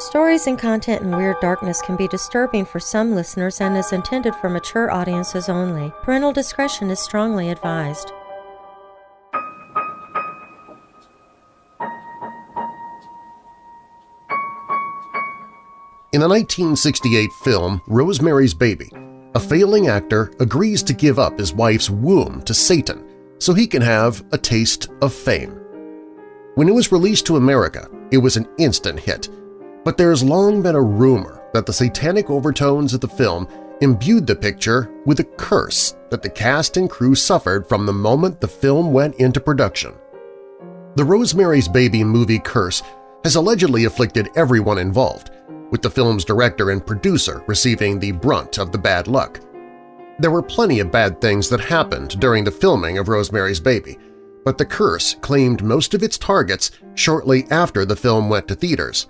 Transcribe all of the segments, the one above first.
Stories and content in Weird Darkness can be disturbing for some listeners and is intended for mature audiences only. Parental discretion is strongly advised. In the 1968 film Rosemary's Baby, a failing actor agrees to give up his wife's womb to Satan so he can have a taste of fame. When it was released to America, it was an instant hit, but there has long been a rumor that the satanic overtones of the film imbued the picture with a curse that the cast and crew suffered from the moment the film went into production. The Rosemary's Baby movie curse has allegedly afflicted everyone involved, with the film's director and producer receiving the brunt of the bad luck. There were plenty of bad things that happened during the filming of Rosemary's Baby, but the curse claimed most of its targets shortly after the film went to theaters.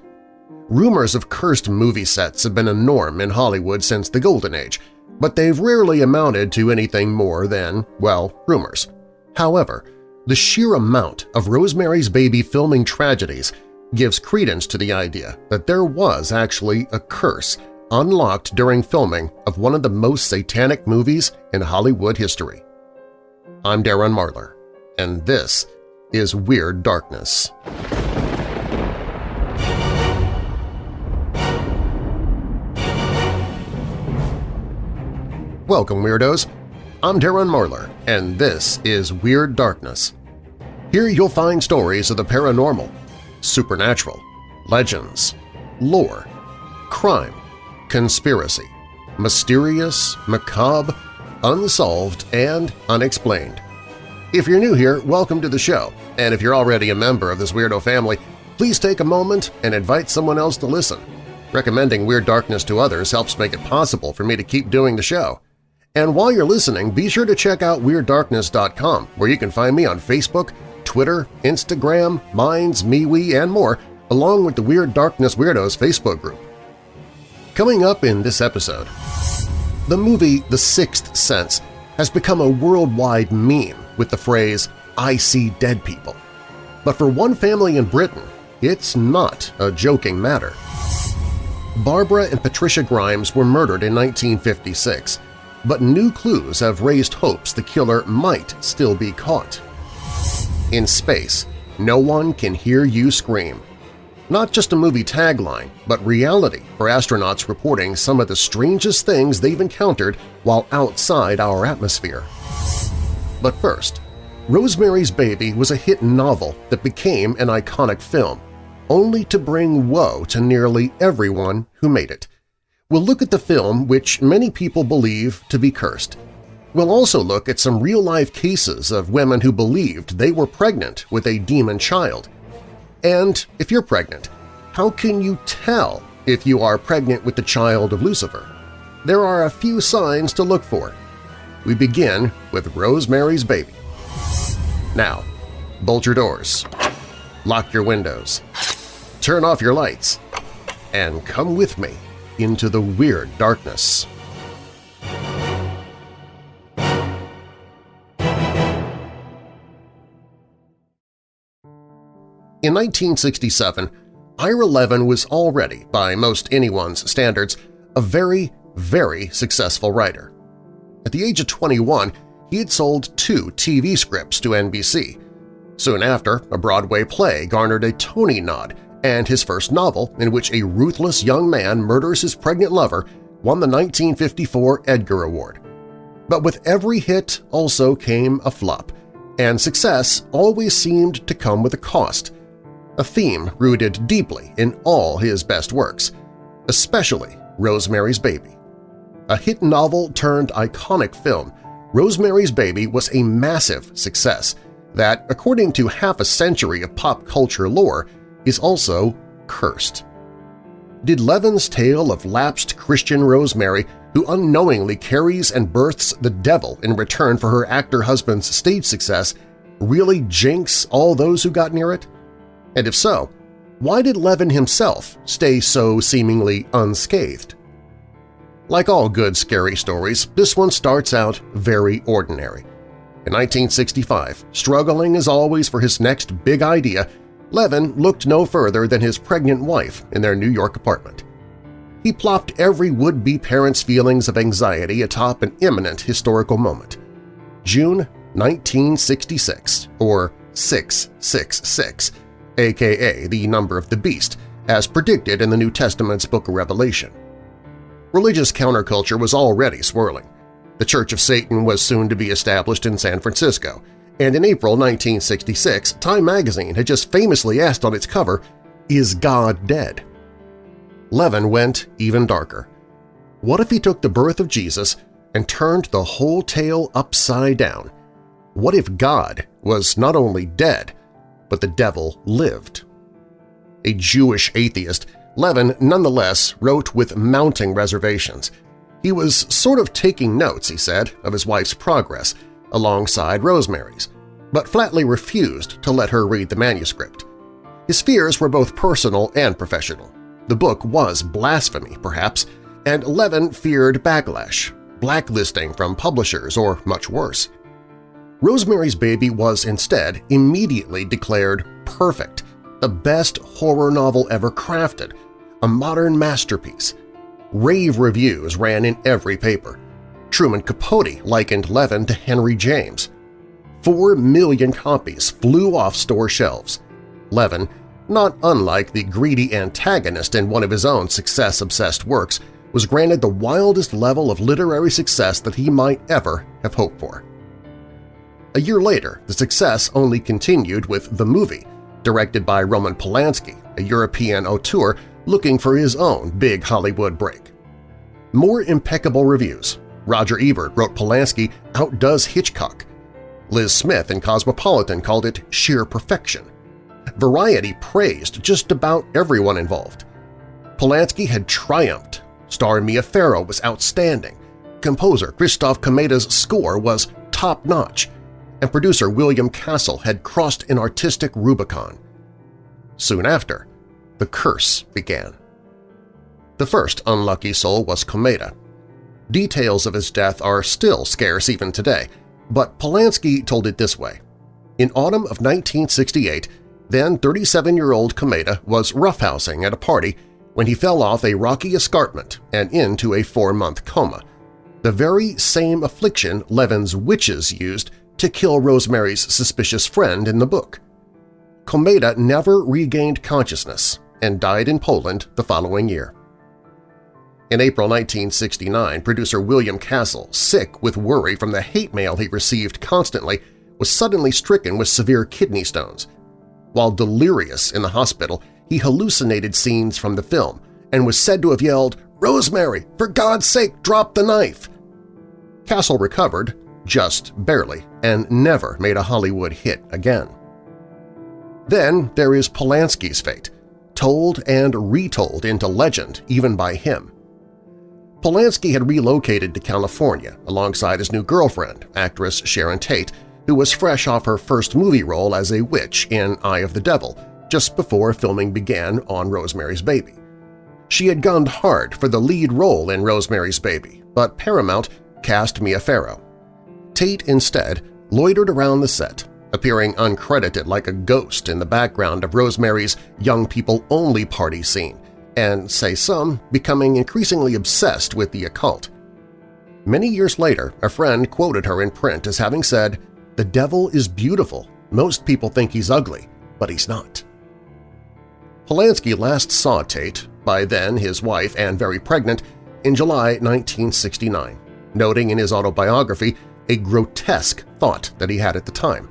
Rumors of cursed movie sets have been a norm in Hollywood since the Golden Age, but they've rarely amounted to anything more than, well, rumors. However, the sheer amount of Rosemary's Baby filming tragedies gives credence to the idea that there was actually a curse unlocked during filming of one of the most satanic movies in Hollywood history. I'm Darren Marlar, and this is Weird Darkness. Welcome, Weirdos! I'm Darren Marlar, and this is Weird Darkness. Here you'll find stories of the paranormal, supernatural, legends, lore, crime, conspiracy, mysterious, macabre, unsolved, and unexplained. If you're new here, welcome to the show, and if you're already a member of this weirdo family, please take a moment and invite someone else to listen. Recommending Weird Darkness to others helps make it possible for me to keep doing the show. And while you're listening, be sure to check out WeirdDarkness.com, where you can find me on Facebook, Twitter, Instagram, Minds, MeWe, and more, along with the Weird Darkness Weirdos Facebook group. Coming up in this episode, the movie The Sixth Sense has become a worldwide meme with the phrase, I see dead people. But for one family in Britain, it's not a joking matter. Barbara and Patricia Grimes were murdered in 1956, but new clues have raised hopes the killer might still be caught. In space, no one can hear you scream. Not just a movie tagline, but reality for astronauts reporting some of the strangest things they've encountered while outside our atmosphere. But first, Rosemary's Baby was a hit novel that became an iconic film, only to bring woe to nearly everyone who made it. We'll look at the film which many people believe to be cursed, We'll also look at some real-life cases of women who believed they were pregnant with a demon child. And if you're pregnant, how can you tell if you are pregnant with the child of Lucifer? There are a few signs to look for. We begin with Rosemary's Baby. Now, bolt your doors, lock your windows, turn off your lights, and come with me into the weird darkness. In 1967, Ira Levin was already, by most anyone's standards, a very, very successful writer. At the age of 21, he had sold two TV scripts to NBC. Soon after, a Broadway play garnered a Tony nod, and his first novel, in which a ruthless young man murders his pregnant lover, won the 1954 Edgar Award. But with every hit also came a flop, and success always seemed to come with a cost – a theme rooted deeply in all his best works, especially Rosemary's Baby. A hit novel turned iconic film, Rosemary's Baby was a massive success that, according to half a century of pop culture lore, is also cursed. Did Levin's tale of lapsed Christian Rosemary, who unknowingly carries and births the devil in return for her actor husband's stage success, really jinx all those who got near it? And if so, why did Levin himself stay so seemingly unscathed? Like all good scary stories, this one starts out very ordinary. In 1965, struggling as always for his next big idea, Levin looked no further than his pregnant wife in their New York apartment. He plopped every would-be parent's feelings of anxiety atop an imminent historical moment. June 1966, or 666, aka the number of the beast, as predicted in the New Testament's Book of Revelation. Religious counterculture was already swirling. The Church of Satan was soon to be established in San Francisco, and in April 1966, Time magazine had just famously asked on its cover, Is God dead? Levin went even darker. What if he took the birth of Jesus and turned the whole tale upside down? What if God was not only dead, but the devil lived? A Jewish atheist, Levin nonetheless wrote with mounting reservations. He was sort of taking notes, he said, of his wife's progress, alongside Rosemary's, but flatly refused to let her read the manuscript. His fears were both personal and professional. The book was blasphemy, perhaps, and Levin feared backlash, blacklisting from publishers, or much worse. Rosemary's Baby was instead immediately declared perfect, the best horror novel ever crafted, a modern masterpiece. Rave reviews ran in every paper. Truman Capote likened Levin to Henry James. Four million copies flew off store shelves. Levin, not unlike the greedy antagonist in one of his own success-obsessed works, was granted the wildest level of literary success that he might ever have hoped for. A year later, the success only continued with The Movie, directed by Roman Polanski, a European auteur looking for his own big Hollywood break. More impeccable reviews. Roger Ebert wrote Polanski outdoes Hitchcock. Liz Smith in Cosmopolitan called it sheer perfection. Variety praised just about everyone involved. Polanski had triumphed. Star Mia Farrow was outstanding. Composer Christoph Komeda's score was top-notch, and producer William Castle had crossed an artistic Rubicon. Soon after, the curse began. The first unlucky soul was Komeda. Details of his death are still scarce even today, but Polanski told it this way. In autumn of 1968, then 37-year-old Komeda was roughhousing at a party when he fell off a rocky escarpment and into a four-month coma, the very same affliction Levin's witches used to kill Rosemary's suspicious friend in the book. Komeda never regained consciousness and died in Poland the following year. In April 1969, producer William Castle, sick with worry from the hate mail he received constantly, was suddenly stricken with severe kidney stones. While delirious in the hospital, he hallucinated scenes from the film and was said to have yelled, "'Rosemary, for God's sake, drop the knife!' Castle recovered just barely, and never made a Hollywood hit again. Then there is Polanski's fate, told and retold into legend even by him. Polanski had relocated to California alongside his new girlfriend, actress Sharon Tate, who was fresh off her first movie role as a witch in Eye of the Devil just before filming began on Rosemary's Baby. She had gunned hard for the lead role in Rosemary's Baby, but Paramount cast Mia Farrow, Tate instead loitered around the set, appearing uncredited like a ghost in the background of Rosemary's Young People Only party scene, and, say some, becoming increasingly obsessed with the occult. Many years later, a friend quoted her in print as having said, "'The devil is beautiful. Most people think he's ugly, but he's not.'" Polanski last saw Tate, by then his wife and very pregnant, in July 1969, noting in his autobiography a grotesque thought that he had at the time.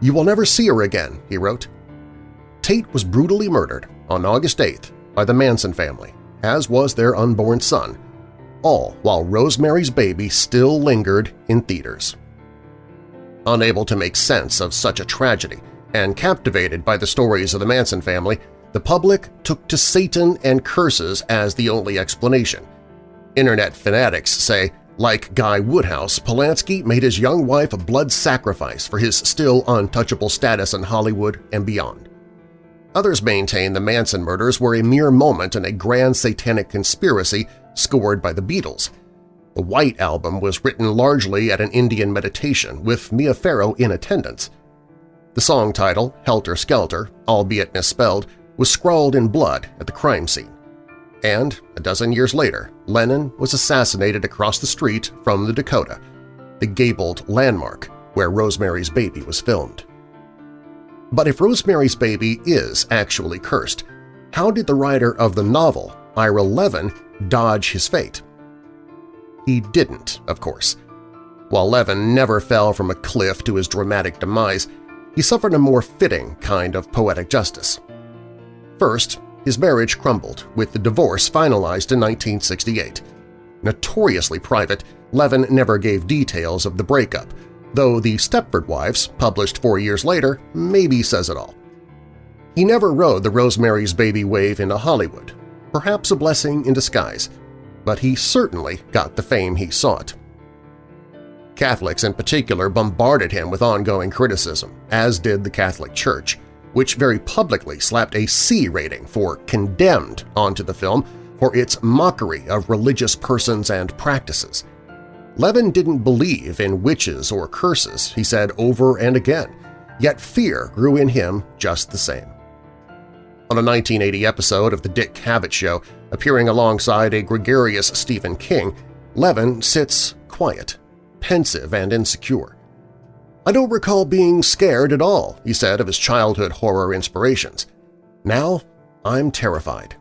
You will never see her again, he wrote. Tate was brutally murdered on August 8th by the Manson family, as was their unborn son, all while Rosemary's Baby still lingered in theaters. Unable to make sense of such a tragedy and captivated by the stories of the Manson family, the public took to Satan and curses as the only explanation. Internet fanatics say like Guy Woodhouse, Polanski made his young wife a blood sacrifice for his still untouchable status in Hollywood and beyond. Others maintain the Manson murders were a mere moment in a grand satanic conspiracy scored by the Beatles. The White Album was written largely at an Indian meditation, with Mia Farrow in attendance. The song title, Helter Skelter, albeit misspelled, was scrawled in blood at the crime scene. And, a dozen years later, Lennon was assassinated across the street from the Dakota, the gabled landmark where Rosemary's Baby was filmed. But if Rosemary's Baby is actually cursed, how did the writer of the novel, Ira Levin, dodge his fate? He didn't, of course. While Levin never fell from a cliff to his dramatic demise, he suffered a more fitting kind of poetic justice. First, his marriage crumbled, with the divorce finalized in 1968. Notoriously private, Levin never gave details of the breakup, though the Stepford Wives, published four years later, maybe says it all. He never rode the Rosemary's Baby wave into Hollywood, perhaps a blessing in disguise, but he certainly got the fame he sought. Catholics in particular bombarded him with ongoing criticism, as did the Catholic Church, which very publicly slapped a C rating for Condemned onto the film for its mockery of religious persons and practices. Levin didn't believe in witches or curses, he said over and again, yet fear grew in him just the same. On a 1980 episode of The Dick Cavett Show, appearing alongside a gregarious Stephen King, Levin sits quiet, pensive and insecure. I don't recall being scared at all, he said of his childhood horror inspirations. Now I'm terrified.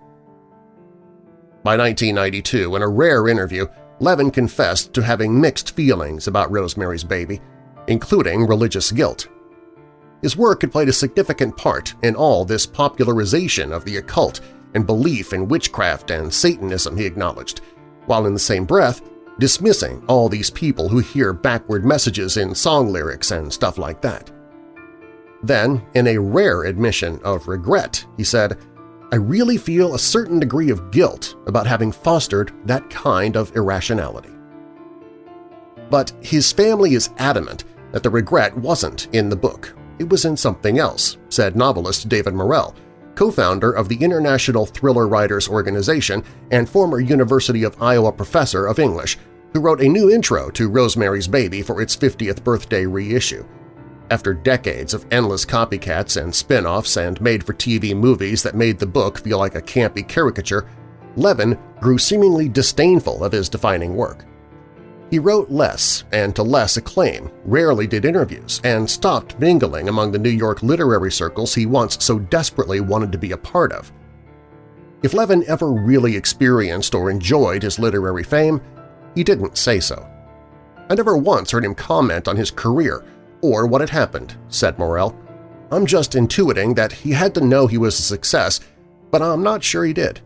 By 1992, in a rare interview, Levin confessed to having mixed feelings about Rosemary's Baby, including religious guilt. His work had played a significant part in all this popularization of the occult and belief in witchcraft and Satanism, he acknowledged, while in the same breath dismissing all these people who hear backward messages in song lyrics and stuff like that. Then, in a rare admission of regret, he said, I really feel a certain degree of guilt about having fostered that kind of irrationality. But his family is adamant that the regret wasn't in the book. It was in something else, said novelist David Morrell, co-founder of the International Thriller Writers Organization and former University of Iowa professor of English, who wrote a new intro to Rosemary's Baby for its 50th birthday reissue. After decades of endless copycats and spin-offs and made-for-TV movies that made the book feel like a campy caricature, Levin grew seemingly disdainful of his defining work. He wrote less and to less acclaim, rarely did interviews, and stopped mingling among the New York literary circles he once so desperately wanted to be a part of. If Levin ever really experienced or enjoyed his literary fame, he didn't say so. I never once heard him comment on his career or what had happened, said Morrell. I'm just intuiting that he had to know he was a success, but I'm not sure he did.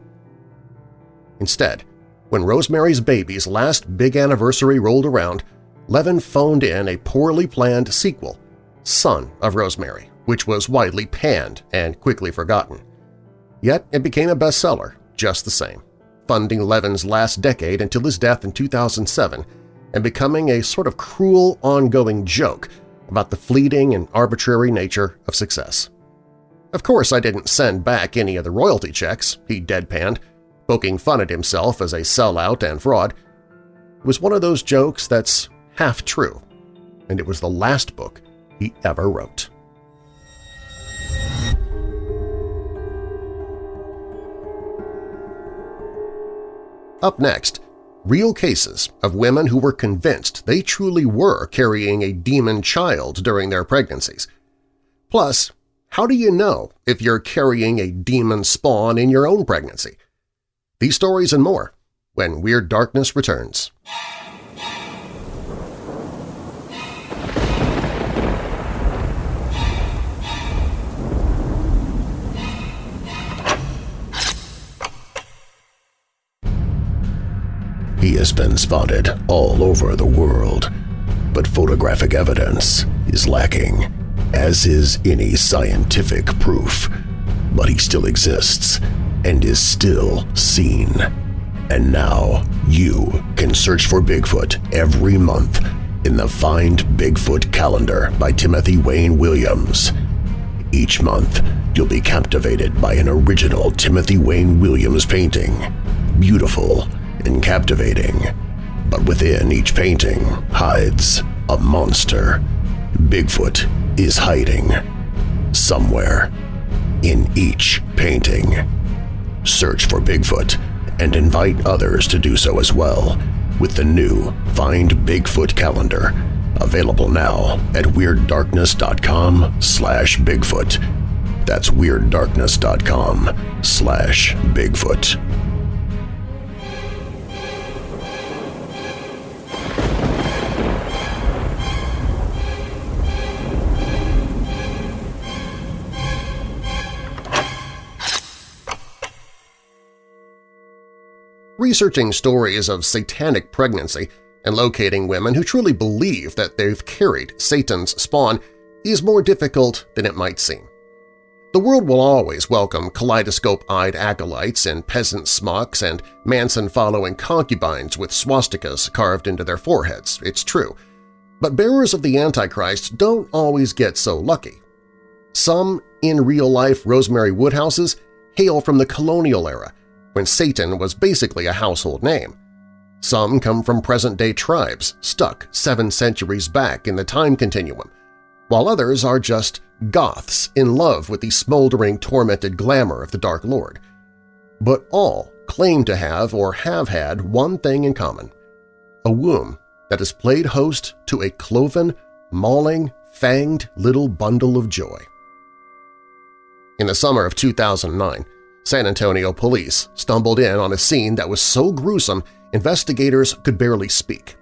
Instead, when Rosemary's Baby's last big anniversary rolled around, Levin phoned in a poorly planned sequel, Son of Rosemary, which was widely panned and quickly forgotten. Yet it became a bestseller just the same, funding Levin's last decade until his death in 2007 and becoming a sort of cruel ongoing joke about the fleeting and arbitrary nature of success. Of course I didn't send back any of the royalty checks, he deadpanned, poking fun at himself as a sellout and fraud. It was one of those jokes that's half true, and it was the last book he ever wrote. Up next, real cases of women who were convinced they truly were carrying a demon child during their pregnancies. Plus, how do you know if you're carrying a demon spawn in your own pregnancy? These stories and more when Weird Darkness returns. He has been spotted all over the world, but photographic evidence is lacking, as is any scientific proof. But he still exists and is still seen. And now you can search for Bigfoot every month in the Find Bigfoot calendar by Timothy Wayne Williams. Each month, you'll be captivated by an original Timothy Wayne Williams painting. Beautiful and captivating. But within each painting hides a monster. Bigfoot is hiding somewhere in each painting. Search for Bigfoot and invite others to do so as well with the new Find Bigfoot calendar, available now at WeirdDarkness.com slash Bigfoot. That's WeirdDarkness.com slash Bigfoot. Researching stories of satanic pregnancy and locating women who truly believe that they've carried Satan's spawn is more difficult than it might seem. The world will always welcome kaleidoscope-eyed acolytes in peasant smocks and Manson-following concubines with swastikas carved into their foreheads, it's true. But bearers of the Antichrist don't always get so lucky. Some in-real-life Rosemary Woodhouses hail from the colonial era, when Satan was basically a household name. Some come from present-day tribes stuck seven centuries back in the time continuum, while others are just goths in love with the smoldering, tormented glamour of the Dark Lord. But all claim to have or have had one thing in common – a womb that has played host to a cloven, mauling, fanged little bundle of joy. In the summer of 2009, San Antonio police stumbled in on a scene that was so gruesome investigators could barely speak.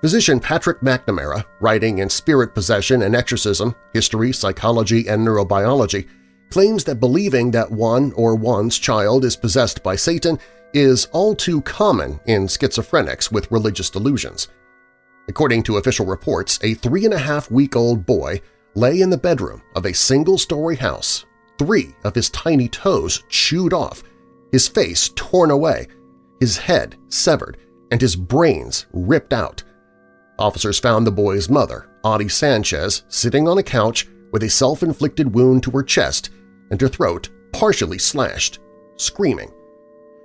Physician Patrick McNamara, writing in Spirit Possession and Exorcism, History, Psychology, and Neurobiology, claims that believing that one or one's child is possessed by Satan is all too common in schizophrenics with religious delusions. According to official reports, a three-and-a-half-week-old boy lay in the bedroom of a single-story house three of his tiny toes chewed off, his face torn away, his head severed, and his brains ripped out. Officers found the boy's mother, Otty Sanchez, sitting on a couch with a self-inflicted wound to her chest and her throat partially slashed, screaming.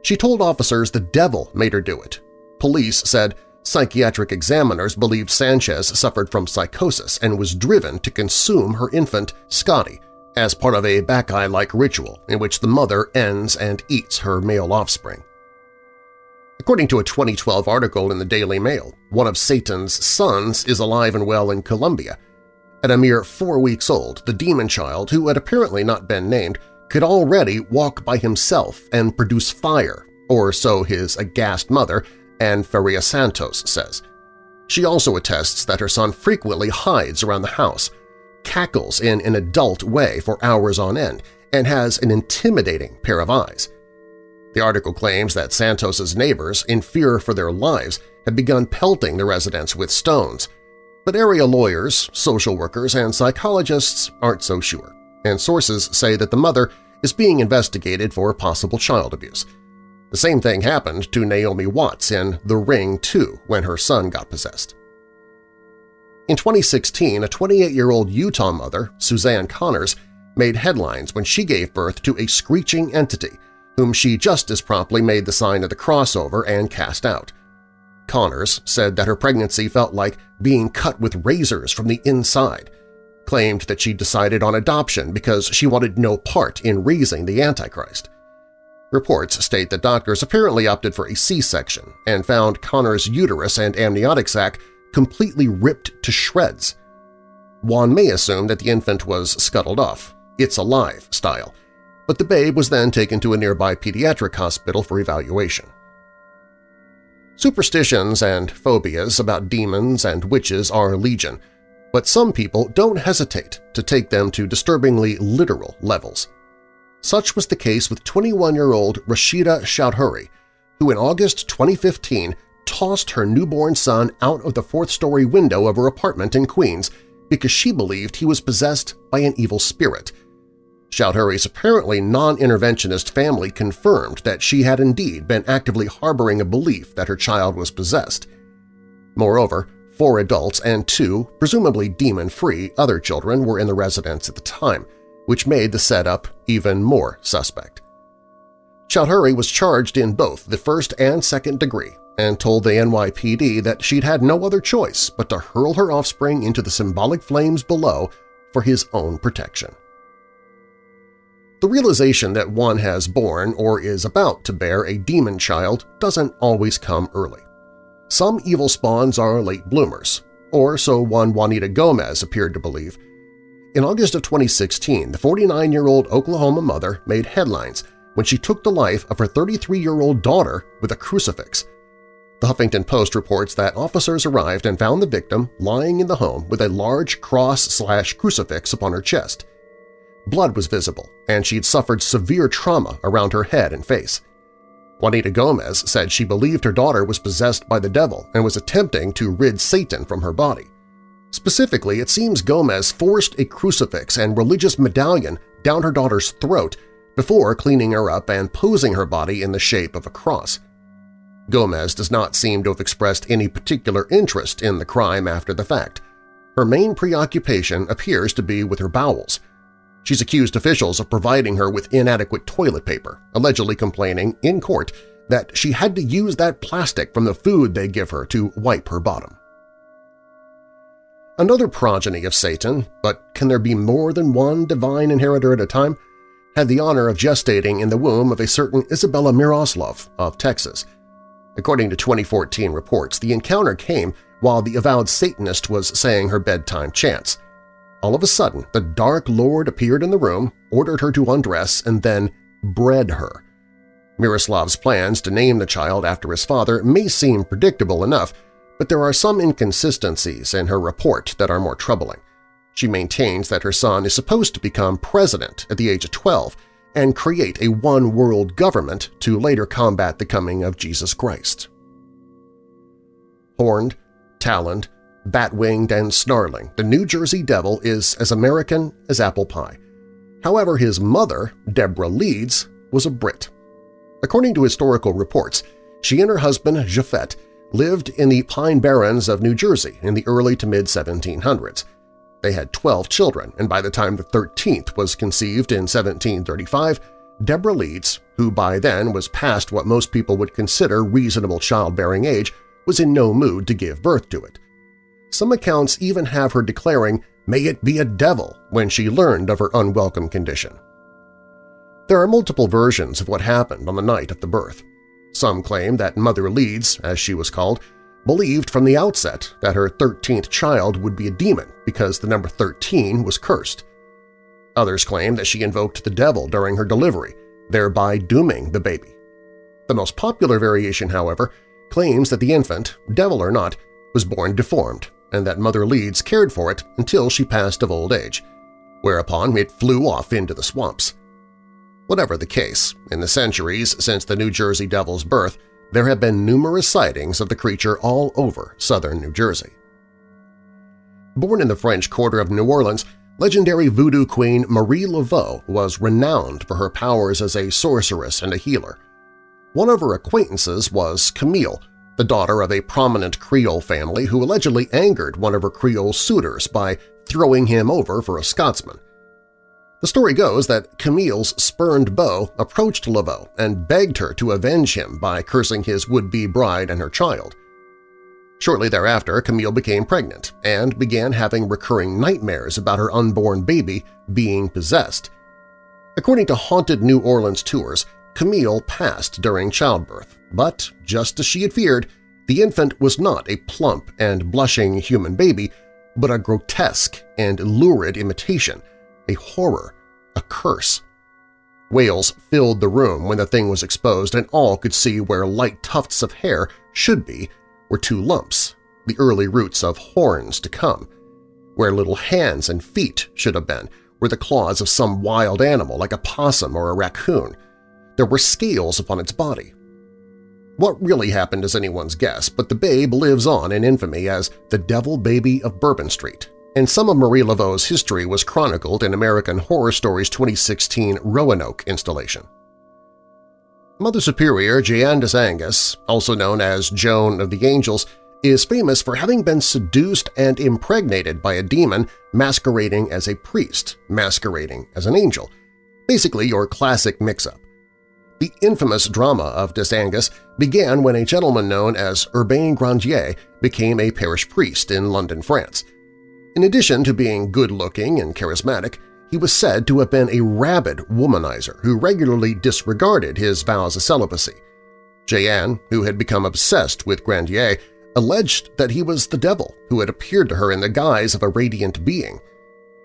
She told officers the devil made her do it. Police said psychiatric examiners believed Sanchez suffered from psychosis and was driven to consume her infant, Scotty, as part of a Bacchae-like ritual in which the mother ends and eats her male offspring. According to a 2012 article in the Daily Mail, one of Satan's sons is alive and well in Colombia. At a mere four weeks old, the demon child, who had apparently not been named, could already walk by himself and produce fire, or so his aghast mother, Anne Feria Santos, says. She also attests that her son frequently hides around the house, cackles in an adult way for hours on end, and has an intimidating pair of eyes. The article claims that Santos's neighbors, in fear for their lives, have begun pelting the residents with stones, but area lawyers, social workers, and psychologists aren't so sure, and sources say that the mother is being investigated for possible child abuse. The same thing happened to Naomi Watts in The Ring 2 when her son got possessed. In 2016, a 28-year-old Utah mother, Suzanne Connors, made headlines when she gave birth to a screeching entity whom she just as promptly made the sign of the crossover and cast out. Connors said that her pregnancy felt like being cut with razors from the inside, claimed that she decided on adoption because she wanted no part in raising the Antichrist. Reports state that doctors apparently opted for a C-section and found Connors' uterus and amniotic sac completely ripped to shreds. One may assume that the infant was scuttled off, it's alive style, but the babe was then taken to a nearby pediatric hospital for evaluation. Superstitions and phobias about demons and witches are legion, but some people don't hesitate to take them to disturbingly literal levels. Such was the case with 21-year-old Rashida Chowdhury, who in August 2015 tossed her newborn son out of the fourth-story window of her apartment in Queens because she believed he was possessed by an evil spirit. Chowdhury's apparently non-interventionist family confirmed that she had indeed been actively harboring a belief that her child was possessed. Moreover, four adults and two, presumably demon-free, other children were in the residence at the time, which made the setup even more suspect. Chowdhury was charged in both the first and second degree and told the NYPD that she'd had no other choice but to hurl her offspring into the symbolic flames below for his own protection. The realization that one has born or is about to bear a demon child doesn't always come early. Some evil spawns are late bloomers, or so one Juanita Gomez appeared to believe. In August of 2016, the 49-year-old Oklahoma mother made headlines when she took the life of her 33-year-old daughter with a crucifix. The Huffington Post reports that officers arrived and found the victim lying in the home with a large cross-slash-crucifix upon her chest. Blood was visible, and she had suffered severe trauma around her head and face. Juanita Gomez said she believed her daughter was possessed by the devil and was attempting to rid Satan from her body. Specifically, it seems Gomez forced a crucifix and religious medallion down her daughter's throat before cleaning her up and posing her body in the shape of a cross. Gomez does not seem to have expressed any particular interest in the crime after the fact. Her main preoccupation appears to be with her bowels – She's accused officials of providing her with inadequate toilet paper, allegedly complaining in court that she had to use that plastic from the food they give her to wipe her bottom. Another progeny of Satan, but can there be more than one divine inheritor at a time, had the honor of gestating in the womb of a certain Isabella Miroslov of Texas. According to 2014 reports, the encounter came while the avowed Satanist was saying her bedtime chants – all of a sudden, the Dark Lord appeared in the room, ordered her to undress, and then bred her. Miroslav's plans to name the child after his father may seem predictable enough, but there are some inconsistencies in her report that are more troubling. She maintains that her son is supposed to become president at the age of 12 and create a one-world government to later combat the coming of Jesus Christ. Horned, taloned, Bat-winged and snarling, the New Jersey Devil is as American as apple pie. However, his mother, Deborah Leeds, was a Brit. According to historical reports, she and her husband, Japhet, lived in the Pine Barrens of New Jersey in the early to mid-1700s. They had 12 children, and by the time the 13th was conceived in 1735, Deborah Leeds, who by then was past what most people would consider reasonable childbearing age, was in no mood to give birth to it. Some accounts even have her declaring, may it be a devil, when she learned of her unwelcome condition. There are multiple versions of what happened on the night of the birth. Some claim that Mother Leeds, as she was called, believed from the outset that her 13th child would be a demon because the number 13 was cursed. Others claim that she invoked the devil during her delivery, thereby dooming the baby. The most popular variation, however, claims that the infant, devil or not, was born deformed and that Mother Leeds cared for it until she passed of old age, whereupon it flew off into the swamps. Whatever the case, in the centuries since the New Jersey Devil's birth, there have been numerous sightings of the creature all over southern New Jersey. Born in the French Quarter of New Orleans, legendary voodoo queen Marie Laveau was renowned for her powers as a sorceress and a healer. One of her acquaintances was Camille, the daughter of a prominent Creole family who allegedly angered one of her Creole suitors by throwing him over for a Scotsman. The story goes that Camille's spurned beau approached Laveau and begged her to avenge him by cursing his would-be bride and her child. Shortly thereafter, Camille became pregnant and began having recurring nightmares about her unborn baby being possessed. According to Haunted New Orleans Tours, Camille passed during childbirth, but, just as she had feared, the infant was not a plump and blushing human baby, but a grotesque and lurid imitation, a horror, a curse. Wails filled the room when the thing was exposed, and all could see where light tufts of hair should be were two lumps, the early roots of horns to come. Where little hands and feet should have been were the claws of some wild animal like a possum or a raccoon. There were scales upon its body. What really happened is anyone's guess, but the babe lives on in infamy as the Devil Baby of Bourbon Street, and some of Marie Laveau's history was chronicled in American Horror Story's 2016 Roanoke installation. Mother Superior Jeanne des Anges, also known as Joan of the Angels, is famous for having been seduced and impregnated by a demon masquerading as a priest, masquerading as an angel, basically your classic mix-up. The infamous drama of Des Anges began when a gentleman known as Urbain Grandier became a parish priest in Loudun, France. In addition to being good-looking and charismatic, he was said to have been a rabid womanizer who regularly disregarded his vows of celibacy. Jeanne, who had become obsessed with Grandier, alleged that he was the devil who had appeared to her in the guise of a radiant being.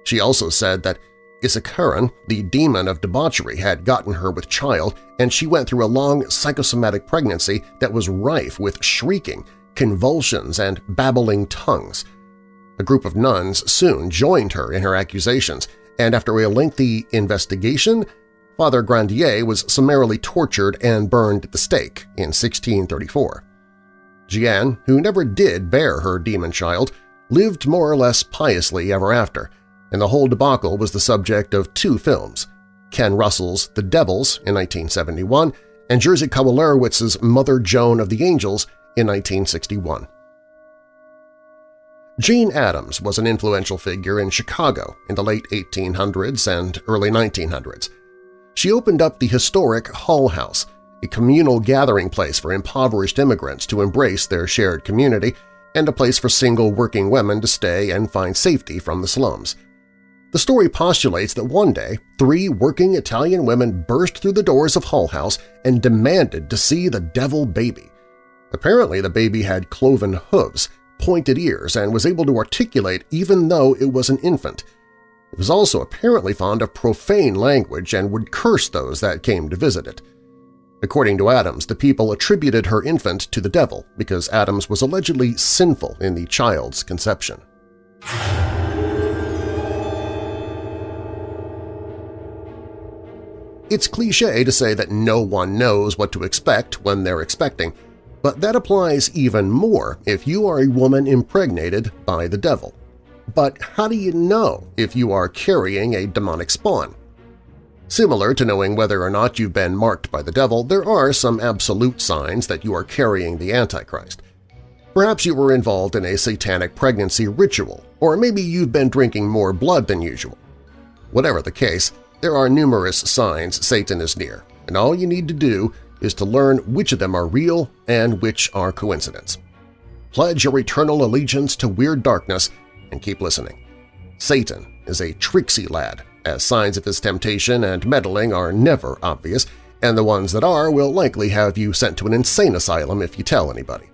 She also said that Isacaaron, the demon of debauchery, had gotten her with child, and she went through a long psychosomatic pregnancy that was rife with shrieking, convulsions, and babbling tongues. A group of nuns soon joined her in her accusations, and after a lengthy investigation, Father Grandier was summarily tortured and burned at the stake in 1634. Jeanne, who never did bear her demon child, lived more or less piously ever after, and the whole debacle was the subject of two films, Ken Russell's The Devils in 1971 and Jerzy Kawalerowicz's Mother Joan of the Angels in 1961. Jane Addams was an influential figure in Chicago in the late 1800s and early 1900s. She opened up the historic Hull House, a communal gathering place for impoverished immigrants to embrace their shared community and a place for single working women to stay and find safety from the slums. The story postulates that one day three working Italian women burst through the doors of Hull House and demanded to see the devil baby. Apparently the baby had cloven hooves, pointed ears, and was able to articulate even though it was an infant. It was also apparently fond of profane language and would curse those that came to visit it. According to Addams, the people attributed her infant to the devil because Addams was allegedly sinful in the child's conception. It's cliché to say that no one knows what to expect when they're expecting, but that applies even more if you are a woman impregnated by the devil. But how do you know if you are carrying a demonic spawn? Similar to knowing whether or not you've been marked by the devil, there are some absolute signs that you are carrying the Antichrist. Perhaps you were involved in a satanic pregnancy ritual, or maybe you've been drinking more blood than usual. Whatever the case, there are numerous signs Satan is near, and all you need to do is to learn which of them are real and which are coincidence. Pledge your eternal allegiance to Weird Darkness and keep listening. Satan is a tricksy lad, as signs of his temptation and meddling are never obvious, and the ones that are will likely have you sent to an insane asylum if you tell anybody.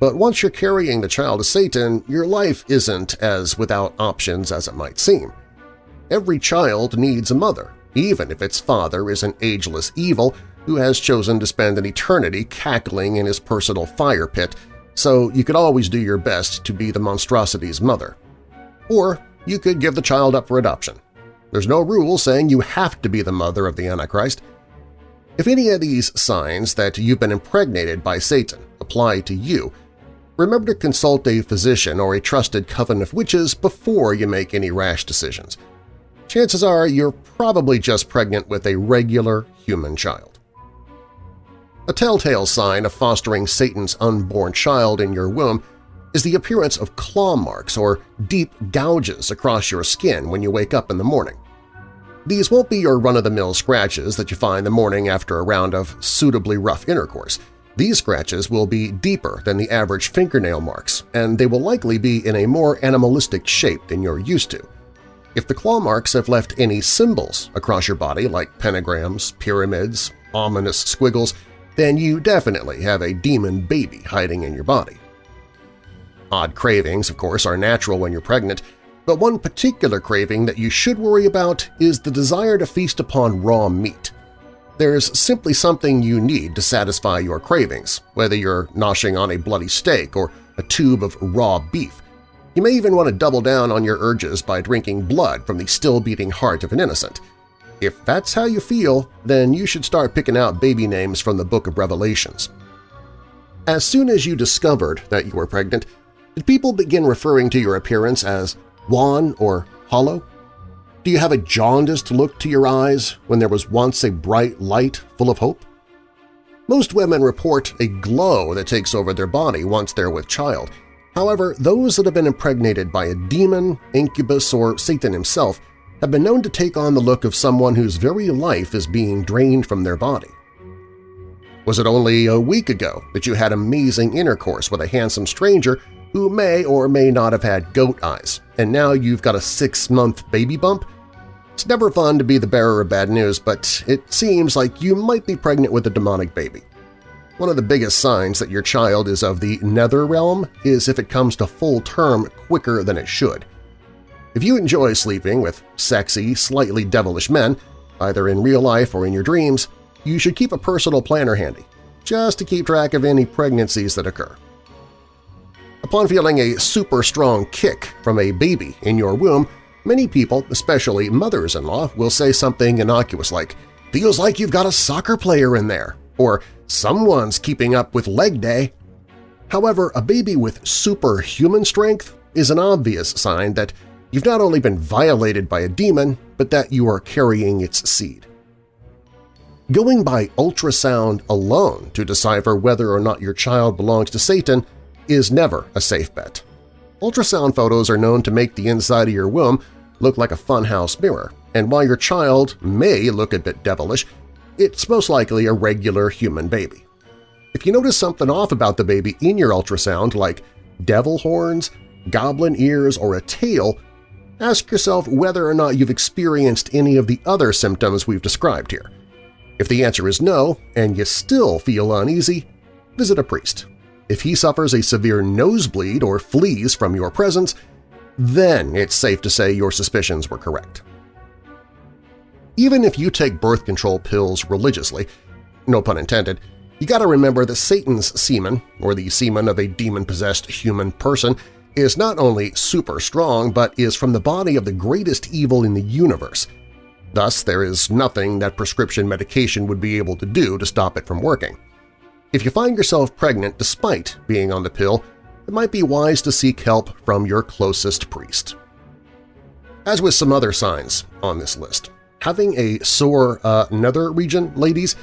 But once you're carrying the child of Satan, your life isn't as without options as it might seem. Every child needs a mother, even if its father is an ageless evil who has chosen to spend an eternity cackling in his personal fire pit, so you could always do your best to be the monstrosity's mother. Or you could give the child up for adoption. There's no rule saying you have to be the mother of the Antichrist. If any of these signs that you've been impregnated by Satan apply to you, remember to consult a physician or a trusted coven of witches before you make any rash decisions. Chances are you're probably just pregnant with a regular human child. A telltale sign of fostering Satan's unborn child in your womb is the appearance of claw marks or deep gouges across your skin when you wake up in the morning. These won't be your run-of-the-mill scratches that you find the morning after a round of suitably rough intercourse. These scratches will be deeper than the average fingernail marks, and they will likely be in a more animalistic shape than you're used to. If the claw marks have left any symbols across your body like pentagrams, pyramids, ominous squiggles, then you definitely have a demon baby hiding in your body. Odd cravings, of course, are natural when you're pregnant, but one particular craving that you should worry about is the desire to feast upon raw meat. There's simply something you need to satisfy your cravings, whether you're noshing on a bloody steak or a tube of raw beef. You may even want to double down on your urges by drinking blood from the still-beating heart of an innocent – if that's how you feel, then you should start picking out baby names from the Book of Revelations. As soon as you discovered that you were pregnant, did people begin referring to your appearance as wan or hollow? Do you have a jaundiced look to your eyes when there was once a bright light full of hope? Most women report a glow that takes over their body once they're with child. However, those that have been impregnated by a demon, incubus, or Satan himself have been known to take on the look of someone whose very life is being drained from their body. Was it only a week ago that you had amazing intercourse with a handsome stranger who may or may not have had goat eyes, and now you've got a six-month baby bump? It's never fun to be the bearer of bad news, but it seems like you might be pregnant with a demonic baby. One of the biggest signs that your child is of the nether realm is if it comes to full term quicker than it should. If you enjoy sleeping with sexy, slightly devilish men, either in real life or in your dreams, you should keep a personal planner handy, just to keep track of any pregnancies that occur. Upon feeling a super strong kick from a baby in your womb, many people, especially mothers-in-law, will say something innocuous like, feels like you've got a soccer player in there, or someone's keeping up with leg day. However, a baby with superhuman strength is an obvious sign that you've not only been violated by a demon, but that you are carrying its seed. Going by ultrasound alone to decipher whether or not your child belongs to Satan is never a safe bet. Ultrasound photos are known to make the inside of your womb look like a funhouse mirror, and while your child may look a bit devilish, it's most likely a regular human baby. If you notice something off about the baby in your ultrasound like devil horns, goblin ears, or a tail, ask yourself whether or not you've experienced any of the other symptoms we've described here. If the answer is no and you still feel uneasy, visit a priest. If he suffers a severe nosebleed or flees from your presence, then it's safe to say your suspicions were correct. Even if you take birth control pills religiously, no pun intended, you gotta remember that Satan's semen, or the semen of a demon-possessed human person, is not only super strong but is from the body of the greatest evil in the universe. Thus, there is nothing that prescription medication would be able to do to stop it from working. If you find yourself pregnant despite being on the pill, it might be wise to seek help from your closest priest. As with some other signs on this list, Having a sore uh, nether region, ladies,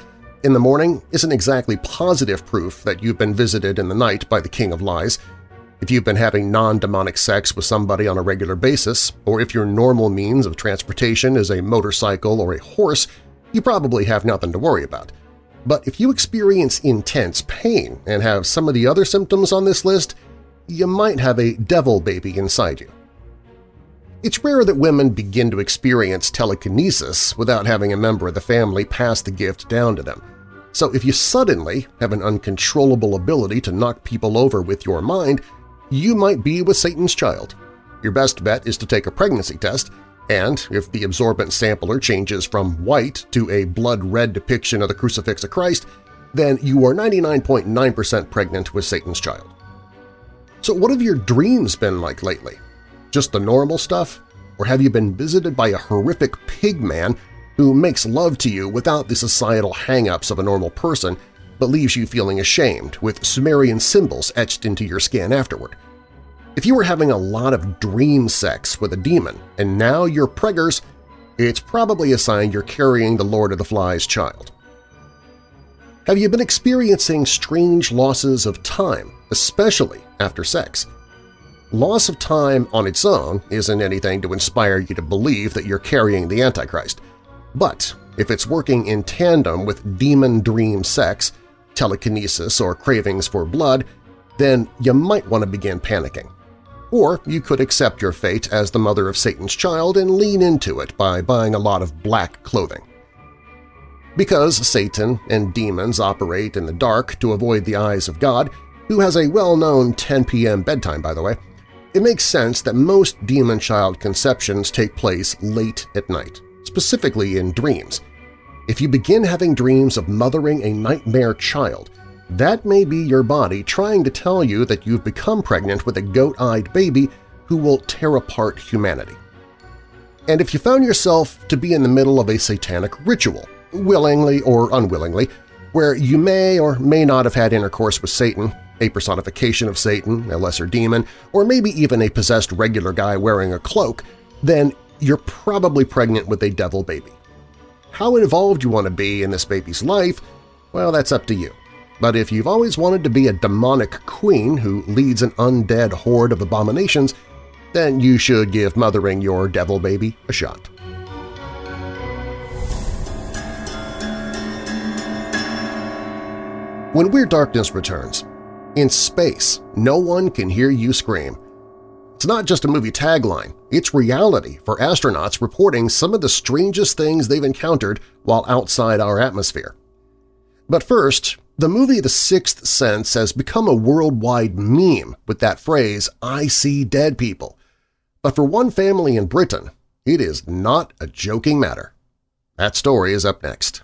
in the morning isn't exactly positive proof that you've been visited in the night by the King of Lies. If you've been having non-demonic sex with somebody on a regular basis, or if your normal means of transportation is a motorcycle or a horse, you probably have nothing to worry about. But if you experience intense pain and have some of the other symptoms on this list, you might have a devil baby inside you. It's rare that women begin to experience telekinesis without having a member of the family pass the gift down to them. So if you suddenly have an uncontrollable ability to knock people over with your mind, you might be with Satan's child. Your best bet is to take a pregnancy test, and if the absorbent sampler changes from white to a blood-red depiction of the crucifix of Christ, then you are 99.9% pregnant with Satan's child. So what have your dreams been like lately? Just the normal stuff? Or have you been visited by a horrific pig man who makes love to you without the societal hang-ups of a normal person but leaves you feeling ashamed with Sumerian symbols etched into your skin afterward? If you were having a lot of dream sex with a demon and now you're preggers, it's probably a sign you're carrying the Lord of the Flies child. Have you been experiencing strange losses of time, especially after sex? Loss of time on its own isn't anything to inspire you to believe that you're carrying the Antichrist. But if it's working in tandem with demon dream sex, telekinesis, or cravings for blood, then you might want to begin panicking. Or you could accept your fate as the mother of Satan's child and lean into it by buying a lot of black clothing. Because Satan and demons operate in the dark to avoid the eyes of God, who has a well-known 10 p.m. bedtime, by the way, it makes sense that most demon-child conceptions take place late at night, specifically in dreams. If you begin having dreams of mothering a nightmare child, that may be your body trying to tell you that you've become pregnant with a goat-eyed baby who will tear apart humanity. And if you found yourself to be in the middle of a satanic ritual, willingly or unwillingly, where you may or may not have had intercourse with Satan a personification of Satan, a lesser demon, or maybe even a possessed regular guy wearing a cloak, then you're probably pregnant with a devil baby. How involved you want to be in this baby's life, well, that's up to you. But if you've always wanted to be a demonic queen who leads an undead horde of abominations, then you should give mothering your devil baby a shot. When Weird Darkness returns, in space, no one can hear you scream. It's not just a movie tagline, it's reality for astronauts reporting some of the strangest things they've encountered while outside our atmosphere. But first, the movie The Sixth Sense has become a worldwide meme with that phrase, I see dead people. But for one family in Britain, it is not a joking matter. That story is up next.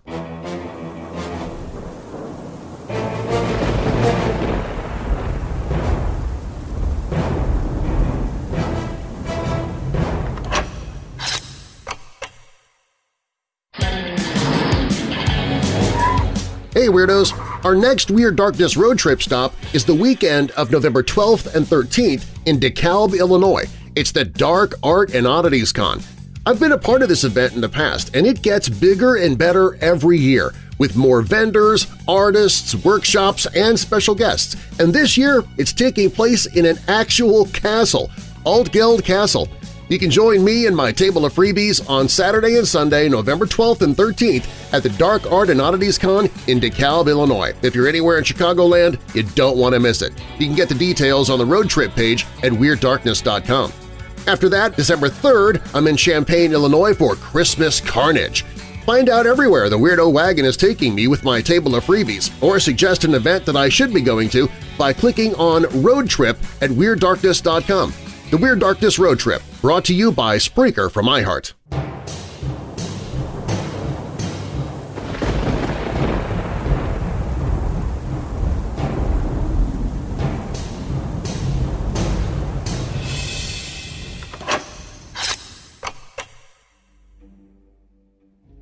Hey Weirdos! Our next Weird Darkness road trip stop is the weekend of November 12th and 13th in DeKalb, Illinois. It's the Dark Art and Oddities Con. I've been a part of this event in the past, and it gets bigger and better every year, with more vendors, artists, workshops, and special guests. And this year, it's taking place in an actual castle, Altgeld Castle. You can join me and my table of freebies on Saturday and Sunday, November 12th and 13th at the Dark Art and Oddities Con in DeKalb, Illinois. If you're anywhere in Chicagoland, you don't want to miss it. You can get the details on the road trip page at WeirdDarkness.com. After that, December 3rd, I'm in Champaign, Illinois for Christmas Carnage. Find out everywhere the Weirdo Wagon is taking me with my table of freebies, or suggest an event that I should be going to by clicking on Road Trip at WeirdDarkness.com. The Weird Darkness Road Trip, brought to you by Spreaker from iHeart.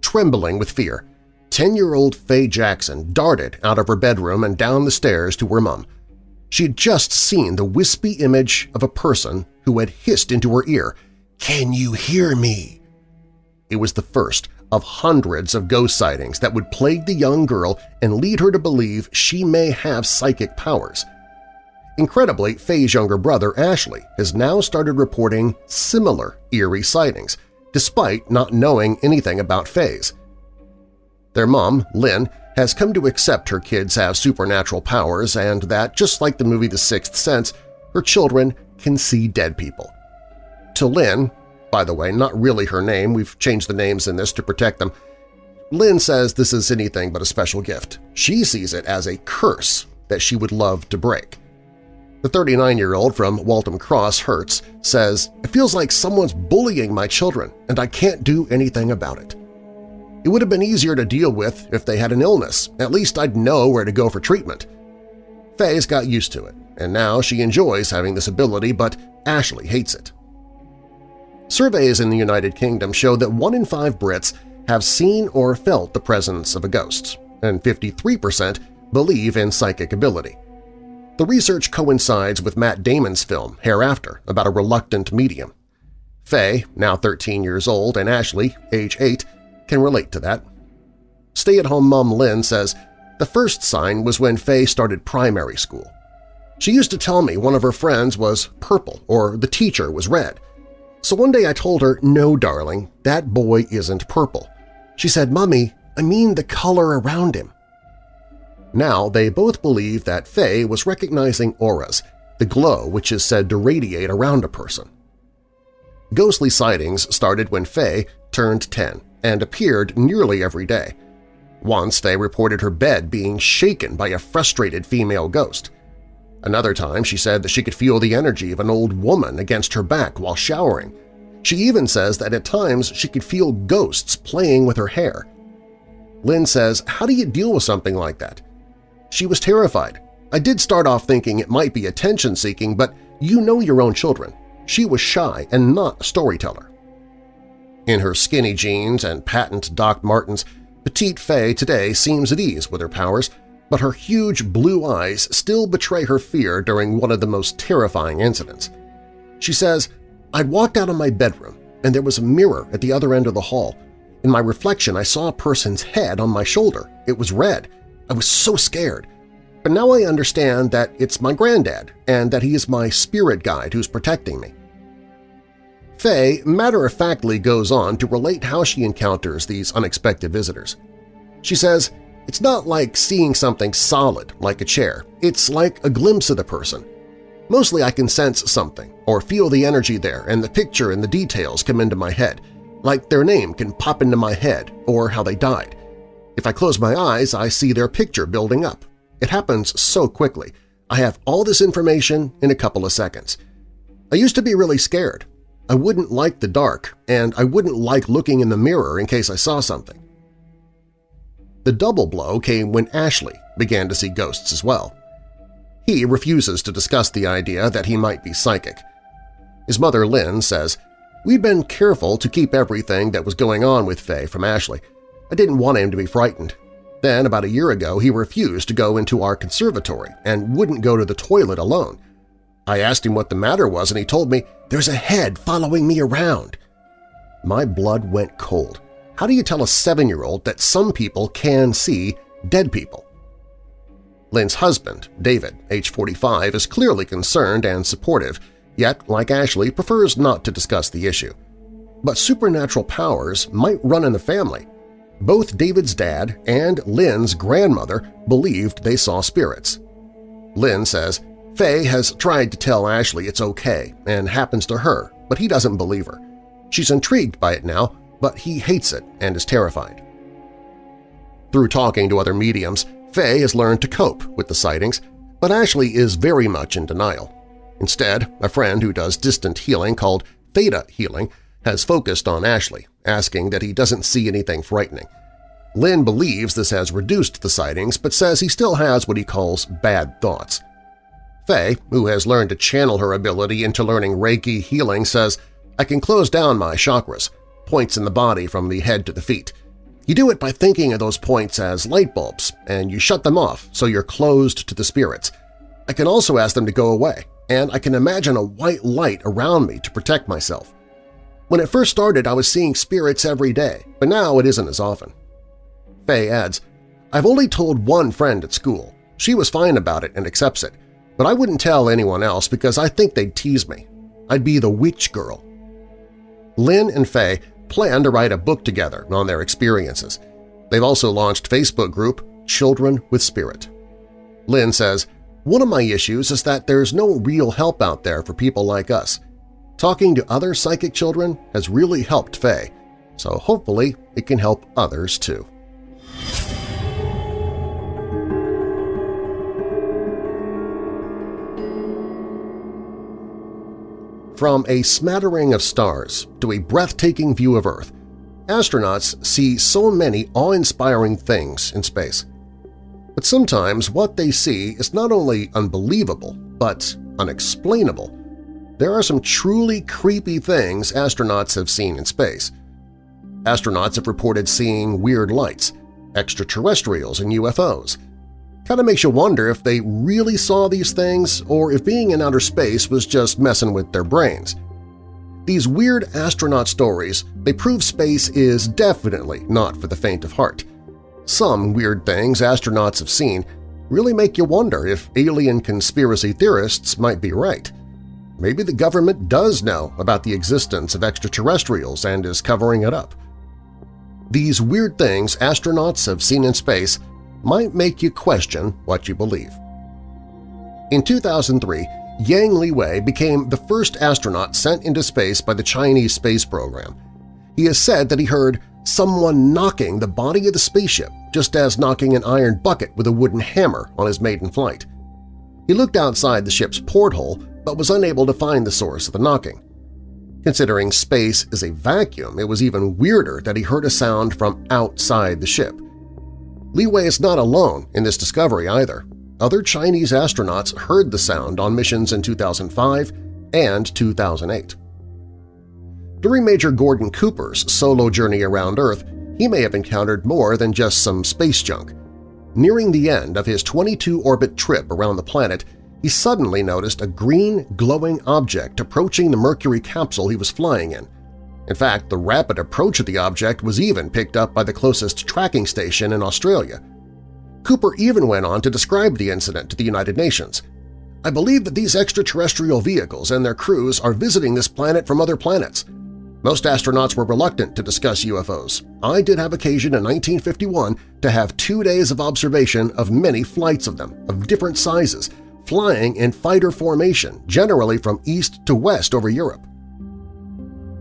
Trembling with fear, 10-year-old Faye Jackson darted out of her bedroom and down the stairs to her mom. She had just seen the wispy image of a person who had hissed into her ear, "'Can you hear me?' It was the first of hundreds of ghost sightings that would plague the young girl and lead her to believe she may have psychic powers. Incredibly, Faye's younger brother, Ashley, has now started reporting similar eerie sightings, despite not knowing anything about Faye's. Their mom, Lynn, has come to accept her kids have supernatural powers and that, just like the movie The Sixth Sense, her children can see dead people. To Lynn, by the way, not really her name, we've changed the names in this to protect them, Lynn says this is anything but a special gift. She sees it as a curse that she would love to break. The 39-year-old from Waltham Cross, Herts, says, It feels like someone's bullying my children, and I can't do anything about it. It would have been easier to deal with if they had an illness. At least I'd know where to go for treatment. Faye's got used to it, and now she enjoys having this ability, but Ashley hates it. Surveys in the United Kingdom show that one in five Brits have seen or felt the presence of a ghost, and 53% believe in psychic ability. The research coincides with Matt Damon's film Hereafter about a reluctant medium. Faye, now 13 years old, and Ashley, age 8, can relate to that. Stay-at-home mom Lynn says, the first sign was when Faye started primary school. She used to tell me one of her friends was purple or the teacher was red. So one day I told her, no, darling, that boy isn't purple. She said, Mummy, I mean the color around him. Now they both believe that Faye was recognizing auras, the glow which is said to radiate around a person. Ghostly sightings started when Faye turned 10 and appeared nearly every day. Once they reported her bed being shaken by a frustrated female ghost. Another time she said that she could feel the energy of an old woman against her back while showering. She even says that at times she could feel ghosts playing with her hair. Lynn says, how do you deal with something like that? She was terrified. I did start off thinking it might be attention-seeking, but you know your own children. She was shy and not a storyteller. In her skinny jeans and patent Doc Martens, Petite Faye today seems at ease with her powers, but her huge blue eyes still betray her fear during one of the most terrifying incidents. She says, I'd walked out of my bedroom, and there was a mirror at the other end of the hall. In my reflection, I saw a person's head on my shoulder. It was red. I was so scared. But now I understand that it's my granddad and that he is my spirit guide who's protecting me. Faye matter-of-factly goes on to relate how she encounters these unexpected visitors. She says, it's not like seeing something solid like a chair. It's like a glimpse of the person. Mostly I can sense something or feel the energy there and the picture and the details come into my head, like their name can pop into my head or how they died. If I close my eyes, I see their picture building up. It happens so quickly. I have all this information in a couple of seconds. I used to be really scared. I wouldn't like the dark, and I wouldn't like looking in the mirror in case I saw something. The double blow came when Ashley began to see ghosts as well. He refuses to discuss the idea that he might be psychic. His mother, Lynn, says, We'd been careful to keep everything that was going on with Faye from Ashley. I didn't want him to be frightened. Then, about a year ago, he refused to go into our conservatory and wouldn't go to the toilet alone. I asked him what the matter was and he told me, there's a head following me around. My blood went cold. How do you tell a seven-year-old that some people can see dead people? Lynn's husband, David, age 45, is clearly concerned and supportive, yet, like Ashley, prefers not to discuss the issue. But supernatural powers might run in the family. Both David's dad and Lynn's grandmother believed they saw spirits. Lynn says, Faye has tried to tell Ashley it's okay and happens to her, but he doesn't believe her. She's intrigued by it now, but he hates it and is terrified. Through talking to other mediums, Faye has learned to cope with the sightings, but Ashley is very much in denial. Instead, a friend who does distant healing called Theta Healing has focused on Ashley, asking that he doesn't see anything frightening. Lynn believes this has reduced the sightings but says he still has what he calls bad thoughts. Faye, who has learned to channel her ability into learning Reiki healing, says, I can close down my chakras, points in the body from the head to the feet. You do it by thinking of those points as light bulbs, and you shut them off so you're closed to the spirits. I can also ask them to go away, and I can imagine a white light around me to protect myself. When it first started, I was seeing spirits every day, but now it isn't as often. Faye adds, I've only told one friend at school. She was fine about it and accepts it, but I wouldn't tell anyone else because I think they'd tease me. I'd be the witch girl. Lynn and Faye plan to write a book together on their experiences. They've also launched Facebook group Children with Spirit. Lynn says, One of my issues is that there's no real help out there for people like us. Talking to other psychic children has really helped Faye, so hopefully it can help others too. From a smattering of stars to a breathtaking view of Earth, astronauts see so many awe-inspiring things in space. But sometimes what they see is not only unbelievable, but unexplainable. There are some truly creepy things astronauts have seen in space. Astronauts have reported seeing weird lights, extraterrestrials and UFOs, Kind of makes you wonder if they really saw these things or if being in outer space was just messing with their brains. These weird astronaut stories, they prove space is definitely not for the faint of heart. Some weird things astronauts have seen really make you wonder if alien conspiracy theorists might be right. Maybe the government does know about the existence of extraterrestrials and is covering it up. These weird things astronauts have seen in space might make you question what you believe. In 2003, Yang Liwei became the first astronaut sent into space by the Chinese space program. He has said that he heard someone knocking the body of the spaceship just as knocking an iron bucket with a wooden hammer on his maiden flight. He looked outside the ship's porthole but was unable to find the source of the knocking. Considering space is a vacuum, it was even weirder that he heard a sound from outside the ship. Liwei is not alone in this discovery either. Other Chinese astronauts heard the sound on missions in 2005 and 2008. During Major Gordon Cooper's solo journey around Earth, he may have encountered more than just some space junk. Nearing the end of his 22-orbit trip around the planet, he suddenly noticed a green, glowing object approaching the Mercury capsule he was flying in. In fact, the rapid approach of the object was even picked up by the closest tracking station in Australia. Cooper even went on to describe the incident to the United Nations. I believe that these extraterrestrial vehicles and their crews are visiting this planet from other planets. Most astronauts were reluctant to discuss UFOs. I did have occasion in 1951 to have two days of observation of many flights of them, of different sizes, flying in fighter formation, generally from east to west over Europe.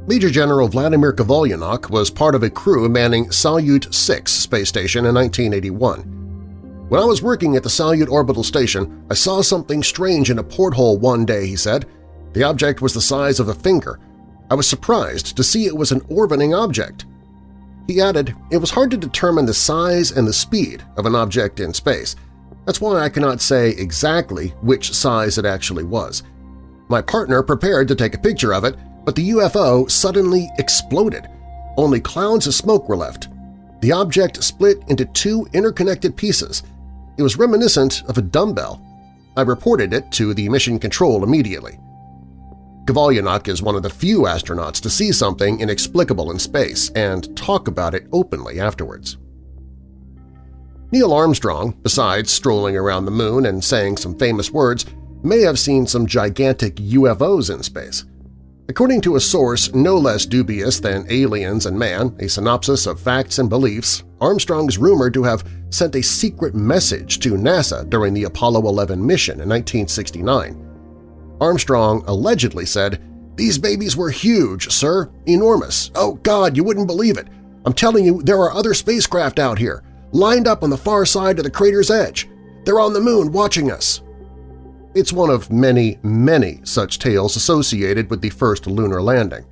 Major General Vladimir Kovalyonok was part of a crew manning Salyut 6 space station in 1981. When I was working at the Salyut orbital station, I saw something strange in a porthole one day, he said. The object was the size of a finger. I was surprised to see it was an orbiting object. He added, it was hard to determine the size and the speed of an object in space. That's why I cannot say exactly which size it actually was. My partner prepared to take a picture of it, but the UFO suddenly exploded. Only clouds of smoke were left. The object split into two interconnected pieces. It was reminiscent of a dumbbell. I reported it to the mission control immediately. Kovalyonok is one of the few astronauts to see something inexplicable in space and talk about it openly afterwards. Neil Armstrong, besides strolling around the moon and saying some famous words, may have seen some gigantic UFOs in space. According to a source no less dubious than Aliens and Man, a synopsis of facts and beliefs, Armstrong is rumored to have sent a secret message to NASA during the Apollo 11 mission in 1969. Armstrong allegedly said, "'These babies were huge, sir, enormous. Oh, God, you wouldn't believe it. I'm telling you, there are other spacecraft out here, lined up on the far side of the crater's edge. They're on the moon watching us. It's one of many, many such tales associated with the first lunar landing.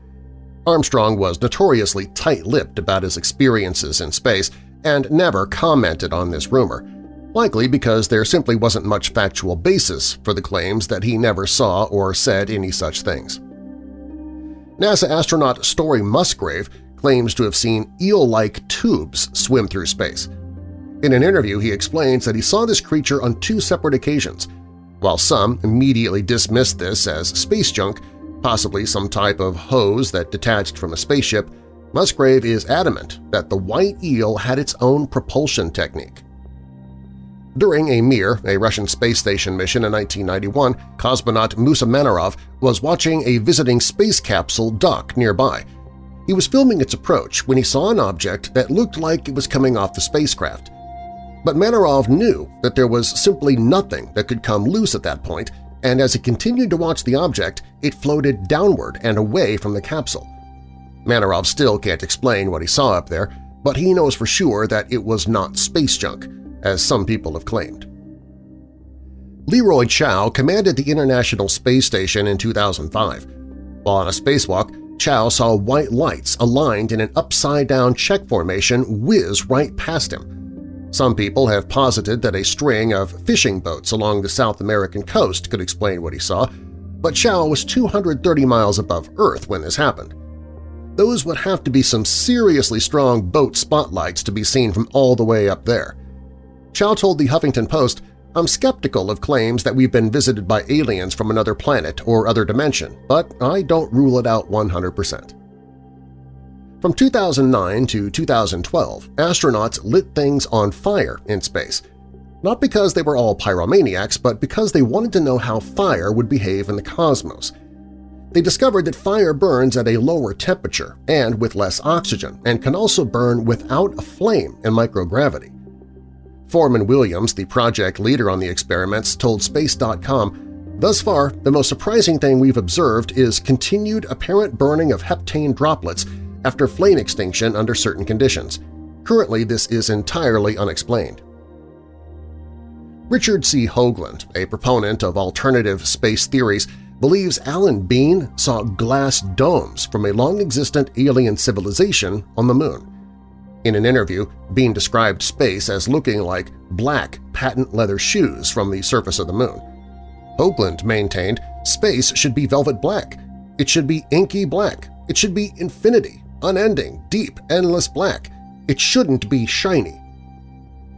Armstrong was notoriously tight-lipped about his experiences in space and never commented on this rumor, likely because there simply wasn't much factual basis for the claims that he never saw or said any such things. NASA astronaut Story Musgrave claims to have seen eel-like tubes swim through space. In an interview, he explains that he saw this creature on two separate occasions – while some immediately dismissed this as space junk, possibly some type of hose that detached from a spaceship, Musgrave is adamant that the white eel had its own propulsion technique. During a Mir, a Russian space station mission in 1991, cosmonaut Musa Manarov was watching a visiting space capsule dock nearby. He was filming its approach when he saw an object that looked like it was coming off the spacecraft. But Manarov knew that there was simply nothing that could come loose at that point, and as he continued to watch the object, it floated downward and away from the capsule. Manarov still can't explain what he saw up there, but he knows for sure that it was not space junk, as some people have claimed. Leroy Chiao commanded the International Space Station in 2005. While on a spacewalk, Chiao saw white lights aligned in an upside-down check formation whiz right past him. Some people have posited that a string of fishing boats along the South American coast could explain what he saw, but Chiao was 230 miles above Earth when this happened. Those would have to be some seriously strong boat spotlights to be seen from all the way up there. Chiao told the Huffington Post, I'm skeptical of claims that we've been visited by aliens from another planet or other dimension, but I don't rule it out 100%. From 2009 to 2012, astronauts lit things on fire in space, not because they were all pyromaniacs, but because they wanted to know how fire would behave in the cosmos. They discovered that fire burns at a lower temperature and with less oxygen and can also burn without a flame in microgravity. Forman Williams, the project leader on the experiments, told Space.com, Thus far, the most surprising thing we've observed is continued apparent burning of heptane droplets after flame extinction under certain conditions. Currently, this is entirely unexplained. Richard C. Hoagland, a proponent of alternative space theories, believes Alan Bean saw glass domes from a long-existent alien civilization on the Moon. In an interview, Bean described space as looking like black patent leather shoes from the surface of the Moon. Hoagland maintained space should be velvet black. It should be inky black. It should be infinity unending, deep, endless black. It shouldn't be shiny.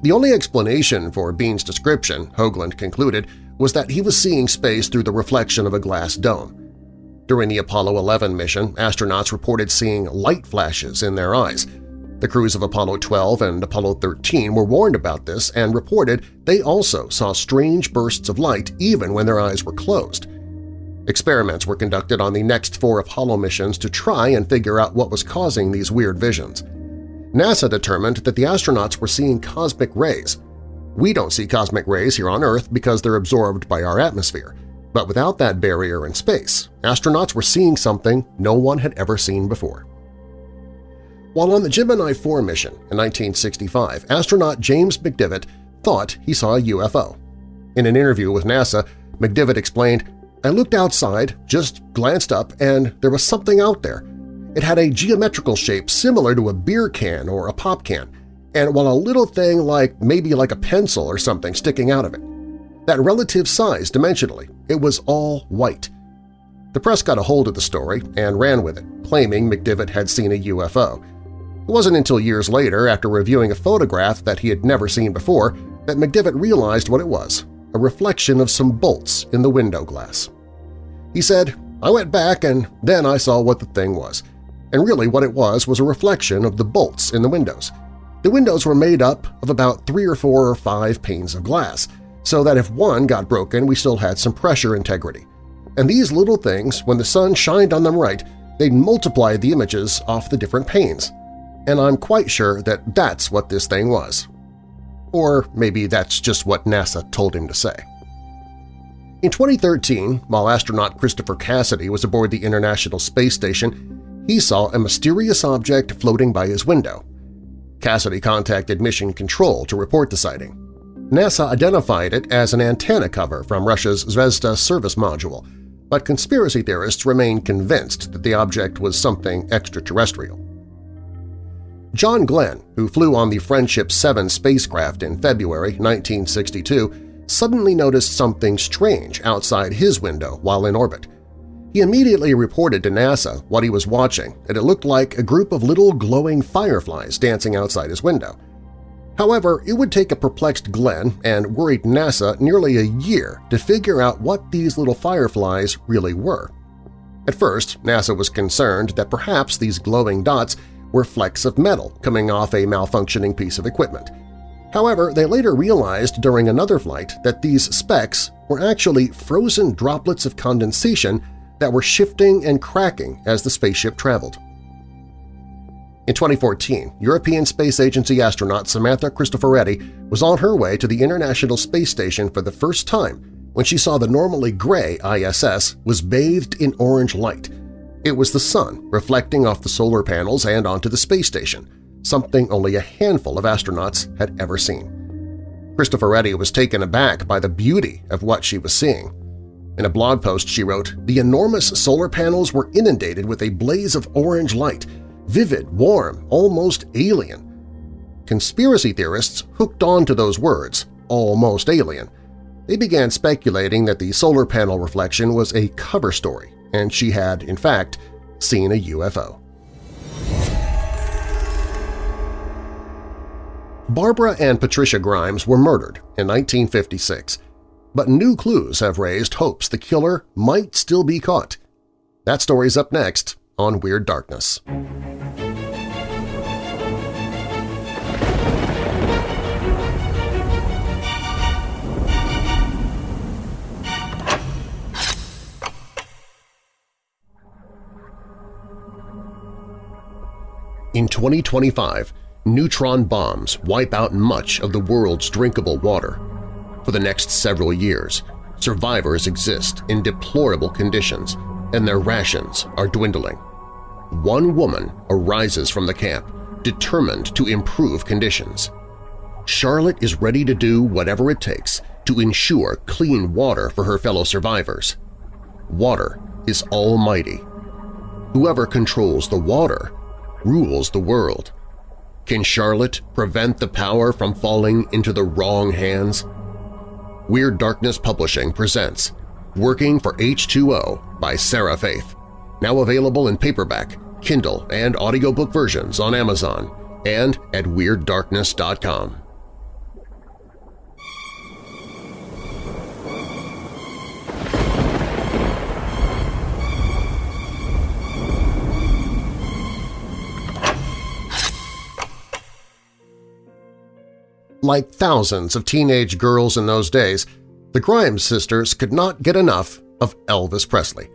The only explanation for Bean's description, Hoagland concluded, was that he was seeing space through the reflection of a glass dome. During the Apollo 11 mission, astronauts reported seeing light flashes in their eyes. The crews of Apollo 12 and Apollo 13 were warned about this and reported they also saw strange bursts of light even when their eyes were closed. Experiments were conducted on the next four Apollo missions to try and figure out what was causing these weird visions. NASA determined that the astronauts were seeing cosmic rays. We don't see cosmic rays here on Earth because they're absorbed by our atmosphere, but without that barrier in space, astronauts were seeing something no one had ever seen before. While on the Gemini 4 mission in 1965, astronaut James McDivitt thought he saw a UFO. In an interview with NASA, McDivitt explained, I looked outside, just glanced up, and there was something out there. It had a geometrical shape similar to a beer can or a pop can, and while a little thing like maybe like a pencil or something sticking out of it. That relative size dimensionally, it was all white. The press got a hold of the story and ran with it, claiming McDivitt had seen a UFO, it wasn't until years later, after reviewing a photograph that he had never seen before, that McDivitt realized what it was – a reflection of some bolts in the window glass. He said, I went back and then I saw what the thing was. And really what it was was a reflection of the bolts in the windows. The windows were made up of about three or four or five panes of glass, so that if one got broken we still had some pressure integrity. And these little things, when the sun shined on them right, they'd multiply the images off the different panes and I'm quite sure that that's what this thing was. Or maybe that's just what NASA told him to say. In 2013, while astronaut Christopher Cassidy was aboard the International Space Station, he saw a mysterious object floating by his window. Cassidy contacted Mission Control to report the sighting. NASA identified it as an antenna cover from Russia's Zvezda service module, but conspiracy theorists remain convinced that the object was something extraterrestrial. John Glenn, who flew on the Friendship 7 spacecraft in February 1962, suddenly noticed something strange outside his window while in orbit. He immediately reported to NASA what he was watching, and it looked like a group of little glowing fireflies dancing outside his window. However, it would take a perplexed Glenn and worried NASA nearly a year to figure out what these little fireflies really were. At first, NASA was concerned that perhaps these glowing dots were flecks of metal coming off a malfunctioning piece of equipment. However, they later realized during another flight that these specks were actually frozen droplets of condensation that were shifting and cracking as the spaceship traveled. In 2014, European Space Agency astronaut Samantha Cristoforetti was on her way to the International Space Station for the first time when she saw the normally gray ISS was bathed in orange light, it was the sun reflecting off the solar panels and onto the space station, something only a handful of astronauts had ever seen. Cristoforetti was taken aback by the beauty of what she was seeing. In a blog post she wrote, the enormous solar panels were inundated with a blaze of orange light, vivid, warm, almost alien. Conspiracy theorists hooked on to those words, almost alien. They began speculating that the solar panel reflection was a cover story and she had, in fact, seen a UFO. Barbara and Patricia Grimes were murdered in 1956, but new clues have raised hopes the killer might still be caught. That story's up next on Weird Darkness. In 2025, neutron bombs wipe out much of the world's drinkable water. For the next several years, survivors exist in deplorable conditions and their rations are dwindling. One woman arises from the camp, determined to improve conditions. Charlotte is ready to do whatever it takes to ensure clean water for her fellow survivors. Water is almighty. Whoever controls the water rules the world. Can Charlotte prevent the power from falling into the wrong hands? Weird Darkness Publishing presents Working for H2O by Sarah Faith, now available in paperback, Kindle, and audiobook versions on Amazon and at WeirdDarkness.com. Like thousands of teenage girls in those days, the Grimes sisters could not get enough of Elvis Presley.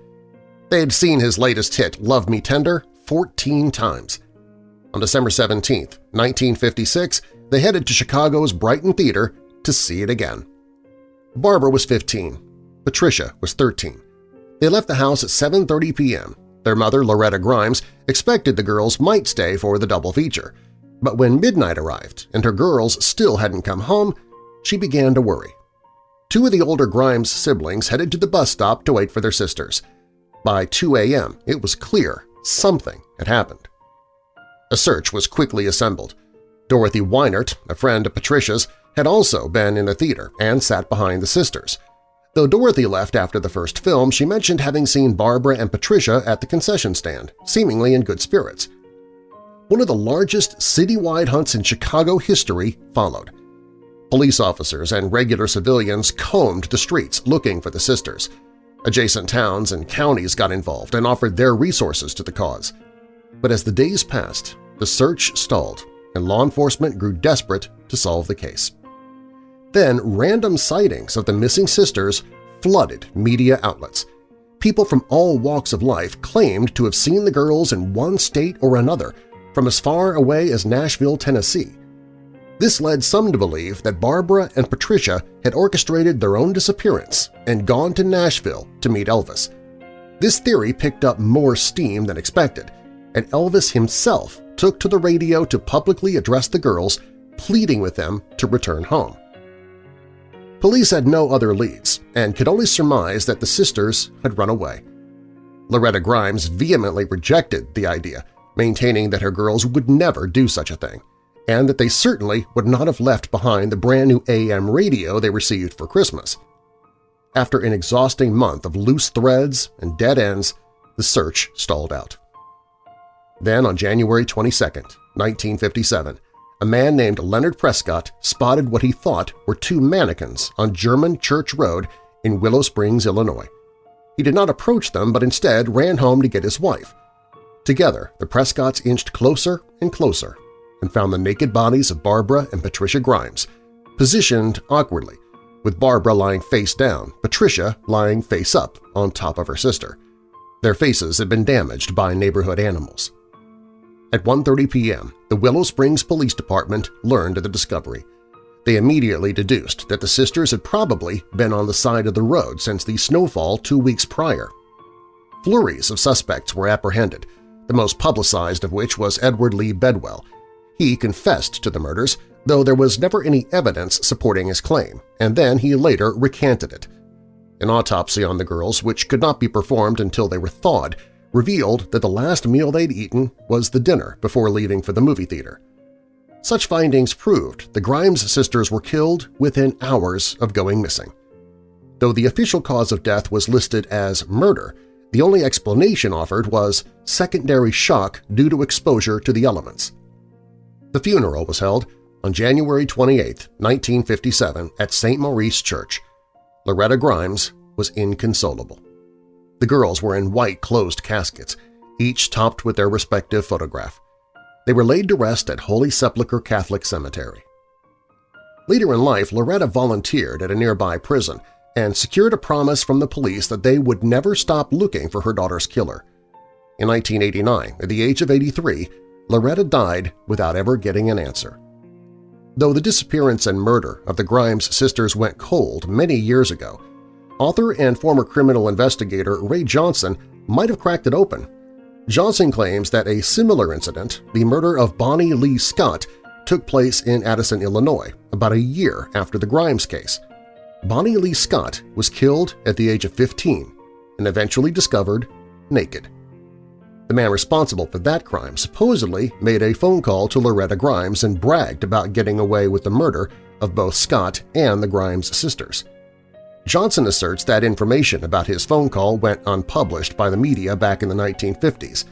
They had seen his latest hit, Love Me Tender, 14 times. On December 17, 1956, they headed to Chicago's Brighton Theater to see it again. Barbara was 15. Patricia was 13. They left the house at 7.30 p.m. Their mother, Loretta Grimes, expected the girls might stay for the double feature. But when midnight arrived and her girls still hadn't come home, she began to worry. Two of the older Grimes siblings headed to the bus stop to wait for their sisters. By 2 a.m., it was clear something had happened. A search was quickly assembled. Dorothy Weinert, a friend of Patricia's, had also been in the theater and sat behind the sisters. Though Dorothy left after the first film, she mentioned having seen Barbara and Patricia at the concession stand, seemingly in good spirits. One of the largest citywide hunts in Chicago history followed. Police officers and regular civilians combed the streets looking for the sisters. Adjacent towns and counties got involved and offered their resources to the cause. But as the days passed, the search stalled and law enforcement grew desperate to solve the case. Then random sightings of the missing sisters flooded media outlets. People from all walks of life claimed to have seen the girls in one state or another, from as far away as Nashville, Tennessee. This led some to believe that Barbara and Patricia had orchestrated their own disappearance and gone to Nashville to meet Elvis. This theory picked up more steam than expected, and Elvis himself took to the radio to publicly address the girls, pleading with them to return home. Police had no other leads and could only surmise that the sisters had run away. Loretta Grimes vehemently rejected the idea, maintaining that her girls would never do such a thing, and that they certainly would not have left behind the brand-new AM radio they received for Christmas. After an exhausting month of loose threads and dead ends, the search stalled out. Then on January 22, 1957, a man named Leonard Prescott spotted what he thought were two mannequins on German Church Road in Willow Springs, Illinois. He did not approach them but instead ran home to get his wife. Together, the Prescotts inched closer and closer and found the naked bodies of Barbara and Patricia Grimes, positioned awkwardly, with Barbara lying face down, Patricia lying face up on top of her sister. Their faces had been damaged by neighborhood animals. At 1.30 p.m., the Willow Springs Police Department learned of the discovery. They immediately deduced that the sisters had probably been on the side of the road since the snowfall two weeks prior. Flurries of suspects were apprehended, the most publicized of which was Edward Lee Bedwell. He confessed to the murders, though there was never any evidence supporting his claim, and then he later recanted it. An autopsy on the girls, which could not be performed until they were thawed, revealed that the last meal they'd eaten was the dinner before leaving for the movie theater. Such findings proved the Grimes sisters were killed within hours of going missing. Though the official cause of death was listed as murder, the only explanation offered was secondary shock due to exposure to the elements. The funeral was held on January 28, 1957 at St. Maurice Church. Loretta Grimes was inconsolable. The girls were in white closed caskets, each topped with their respective photograph. They were laid to rest at Holy Sepulchre Catholic Cemetery. Later in life, Loretta volunteered at a nearby prison and secured a promise from the police that they would never stop looking for her daughter's killer. In 1989, at the age of 83, Loretta died without ever getting an answer. Though the disappearance and murder of the Grimes sisters went cold many years ago, Author and former criminal investigator Ray Johnson might have cracked it open. Johnson claims that a similar incident, the murder of Bonnie Lee Scott, took place in Addison, Illinois, about a year after the Grimes case. Bonnie Lee Scott was killed at the age of 15 and eventually discovered naked. The man responsible for that crime supposedly made a phone call to Loretta Grimes and bragged about getting away with the murder of both Scott and the Grimes sisters. Johnson asserts that information about his phone call went unpublished by the media back in the 1950s,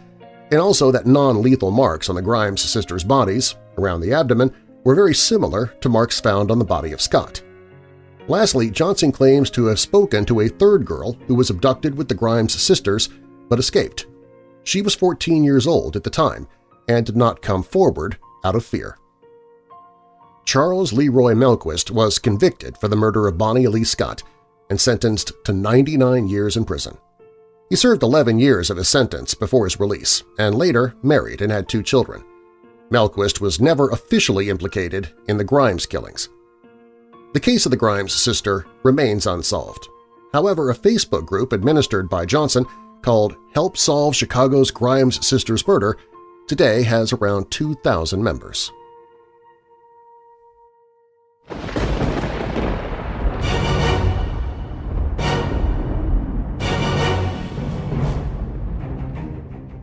and also that non-lethal marks on the Grimes sisters' bodies, around the abdomen, were very similar to marks found on the body of Scott. Lastly, Johnson claims to have spoken to a third girl who was abducted with the Grimes sisters but escaped. She was 14 years old at the time and did not come forward out of fear. Charles Leroy Melquist was convicted for the murder of Bonnie Lee Scott and sentenced to 99 years in prison. He served 11 years of his sentence before his release and later married and had two children. Melquist was never officially implicated in the Grimes killings. The case of the Grimes sister remains unsolved. However, a Facebook group administered by Johnson called Help Solve Chicago's Grimes Sisters Murder today has around 2,000 members.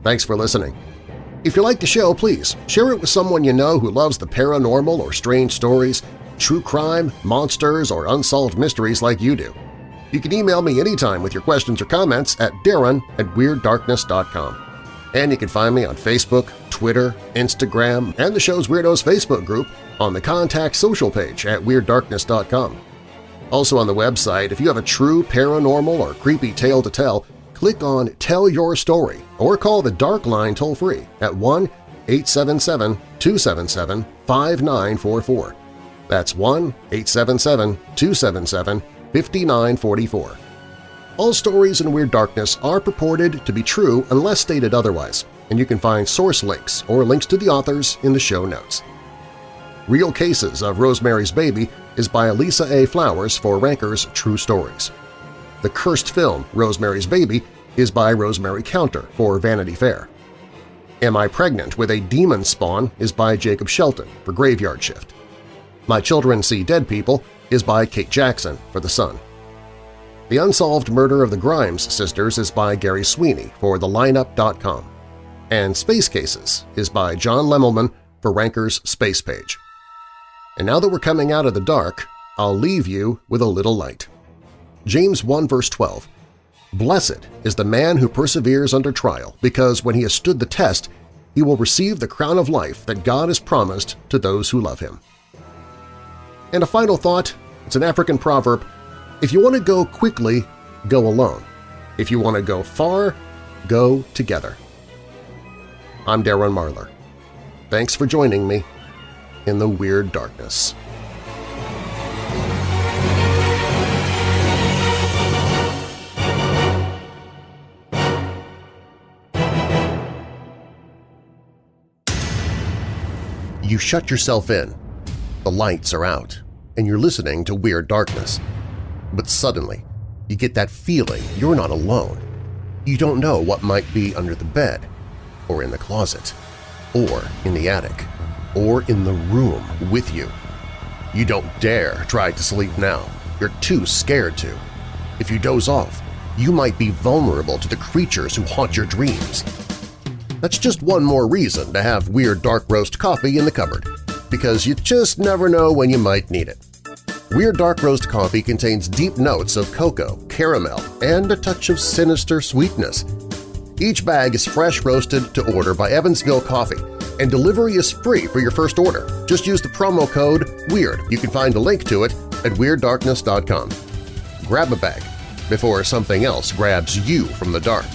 Thanks for listening. If you like the show, please share it with someone you know who loves the paranormal or strange stories, true crime, monsters, or unsolved mysteries like you do. You can email me anytime with your questions or comments at darren at WeirdDarkness.com. And you can find me on Facebook, Twitter, Instagram, and the show's Weirdos Facebook group on the Contact Social page at WeirdDarkness.com. Also on the website, if you have a true paranormal or creepy tale to tell, click on Tell Your Story or call the Dark Line toll-free at 1-877-277-5944. That's 1-877-277-5944. All stories in Weird Darkness are purported to be true unless stated otherwise, and you can find source links or links to the authors in the show notes. Real Cases of Rosemary's Baby is by Elisa A. Flowers for Ranker's True Stories. The cursed film Rosemary's Baby is by Rosemary Counter for Vanity Fair. Am I Pregnant with a Demon Spawn is by Jacob Shelton for Graveyard Shift. My Children See Dead People is by Kate Jackson for The Sun. The Unsolved Murder of the Grimes Sisters is by Gary Sweeney for TheLineup.com. And Space Cases is by John Lemelman for Ranker's Space Page. And now that we're coming out of the dark, I'll leave you with a little light. James 1 verse 12 Blessed is the man who perseveres under trial, because when he has stood the test, he will receive the crown of life that God has promised to those who love him. And a final thought, it's an African proverb, if you want to go quickly, go alone. If you want to go far, go together. I'm Darren Marlar. Thanks for joining me in the Weird Darkness. You shut yourself in, the lights are out, and you're listening to Weird Darkness. But suddenly, you get that feeling you're not alone. You don't know what might be under the bed, or in the closet, or in the attic, or in the room with you. You don't dare try to sleep now. You're too scared to. If you doze off, you might be vulnerable to the creatures who haunt your dreams. That's just one more reason to have Weird Dark Roast coffee in the cupboard, because you just never know when you might need it. Weird Dark Roast coffee contains deep notes of cocoa, caramel, and a touch of sinister sweetness. Each bag is fresh roasted to order by Evansville Coffee, and delivery is free for your first order. Just use the promo code WEIRD. You can find a link to it at WeirdDarkness.com. Grab a bag before something else grabs you from the dark.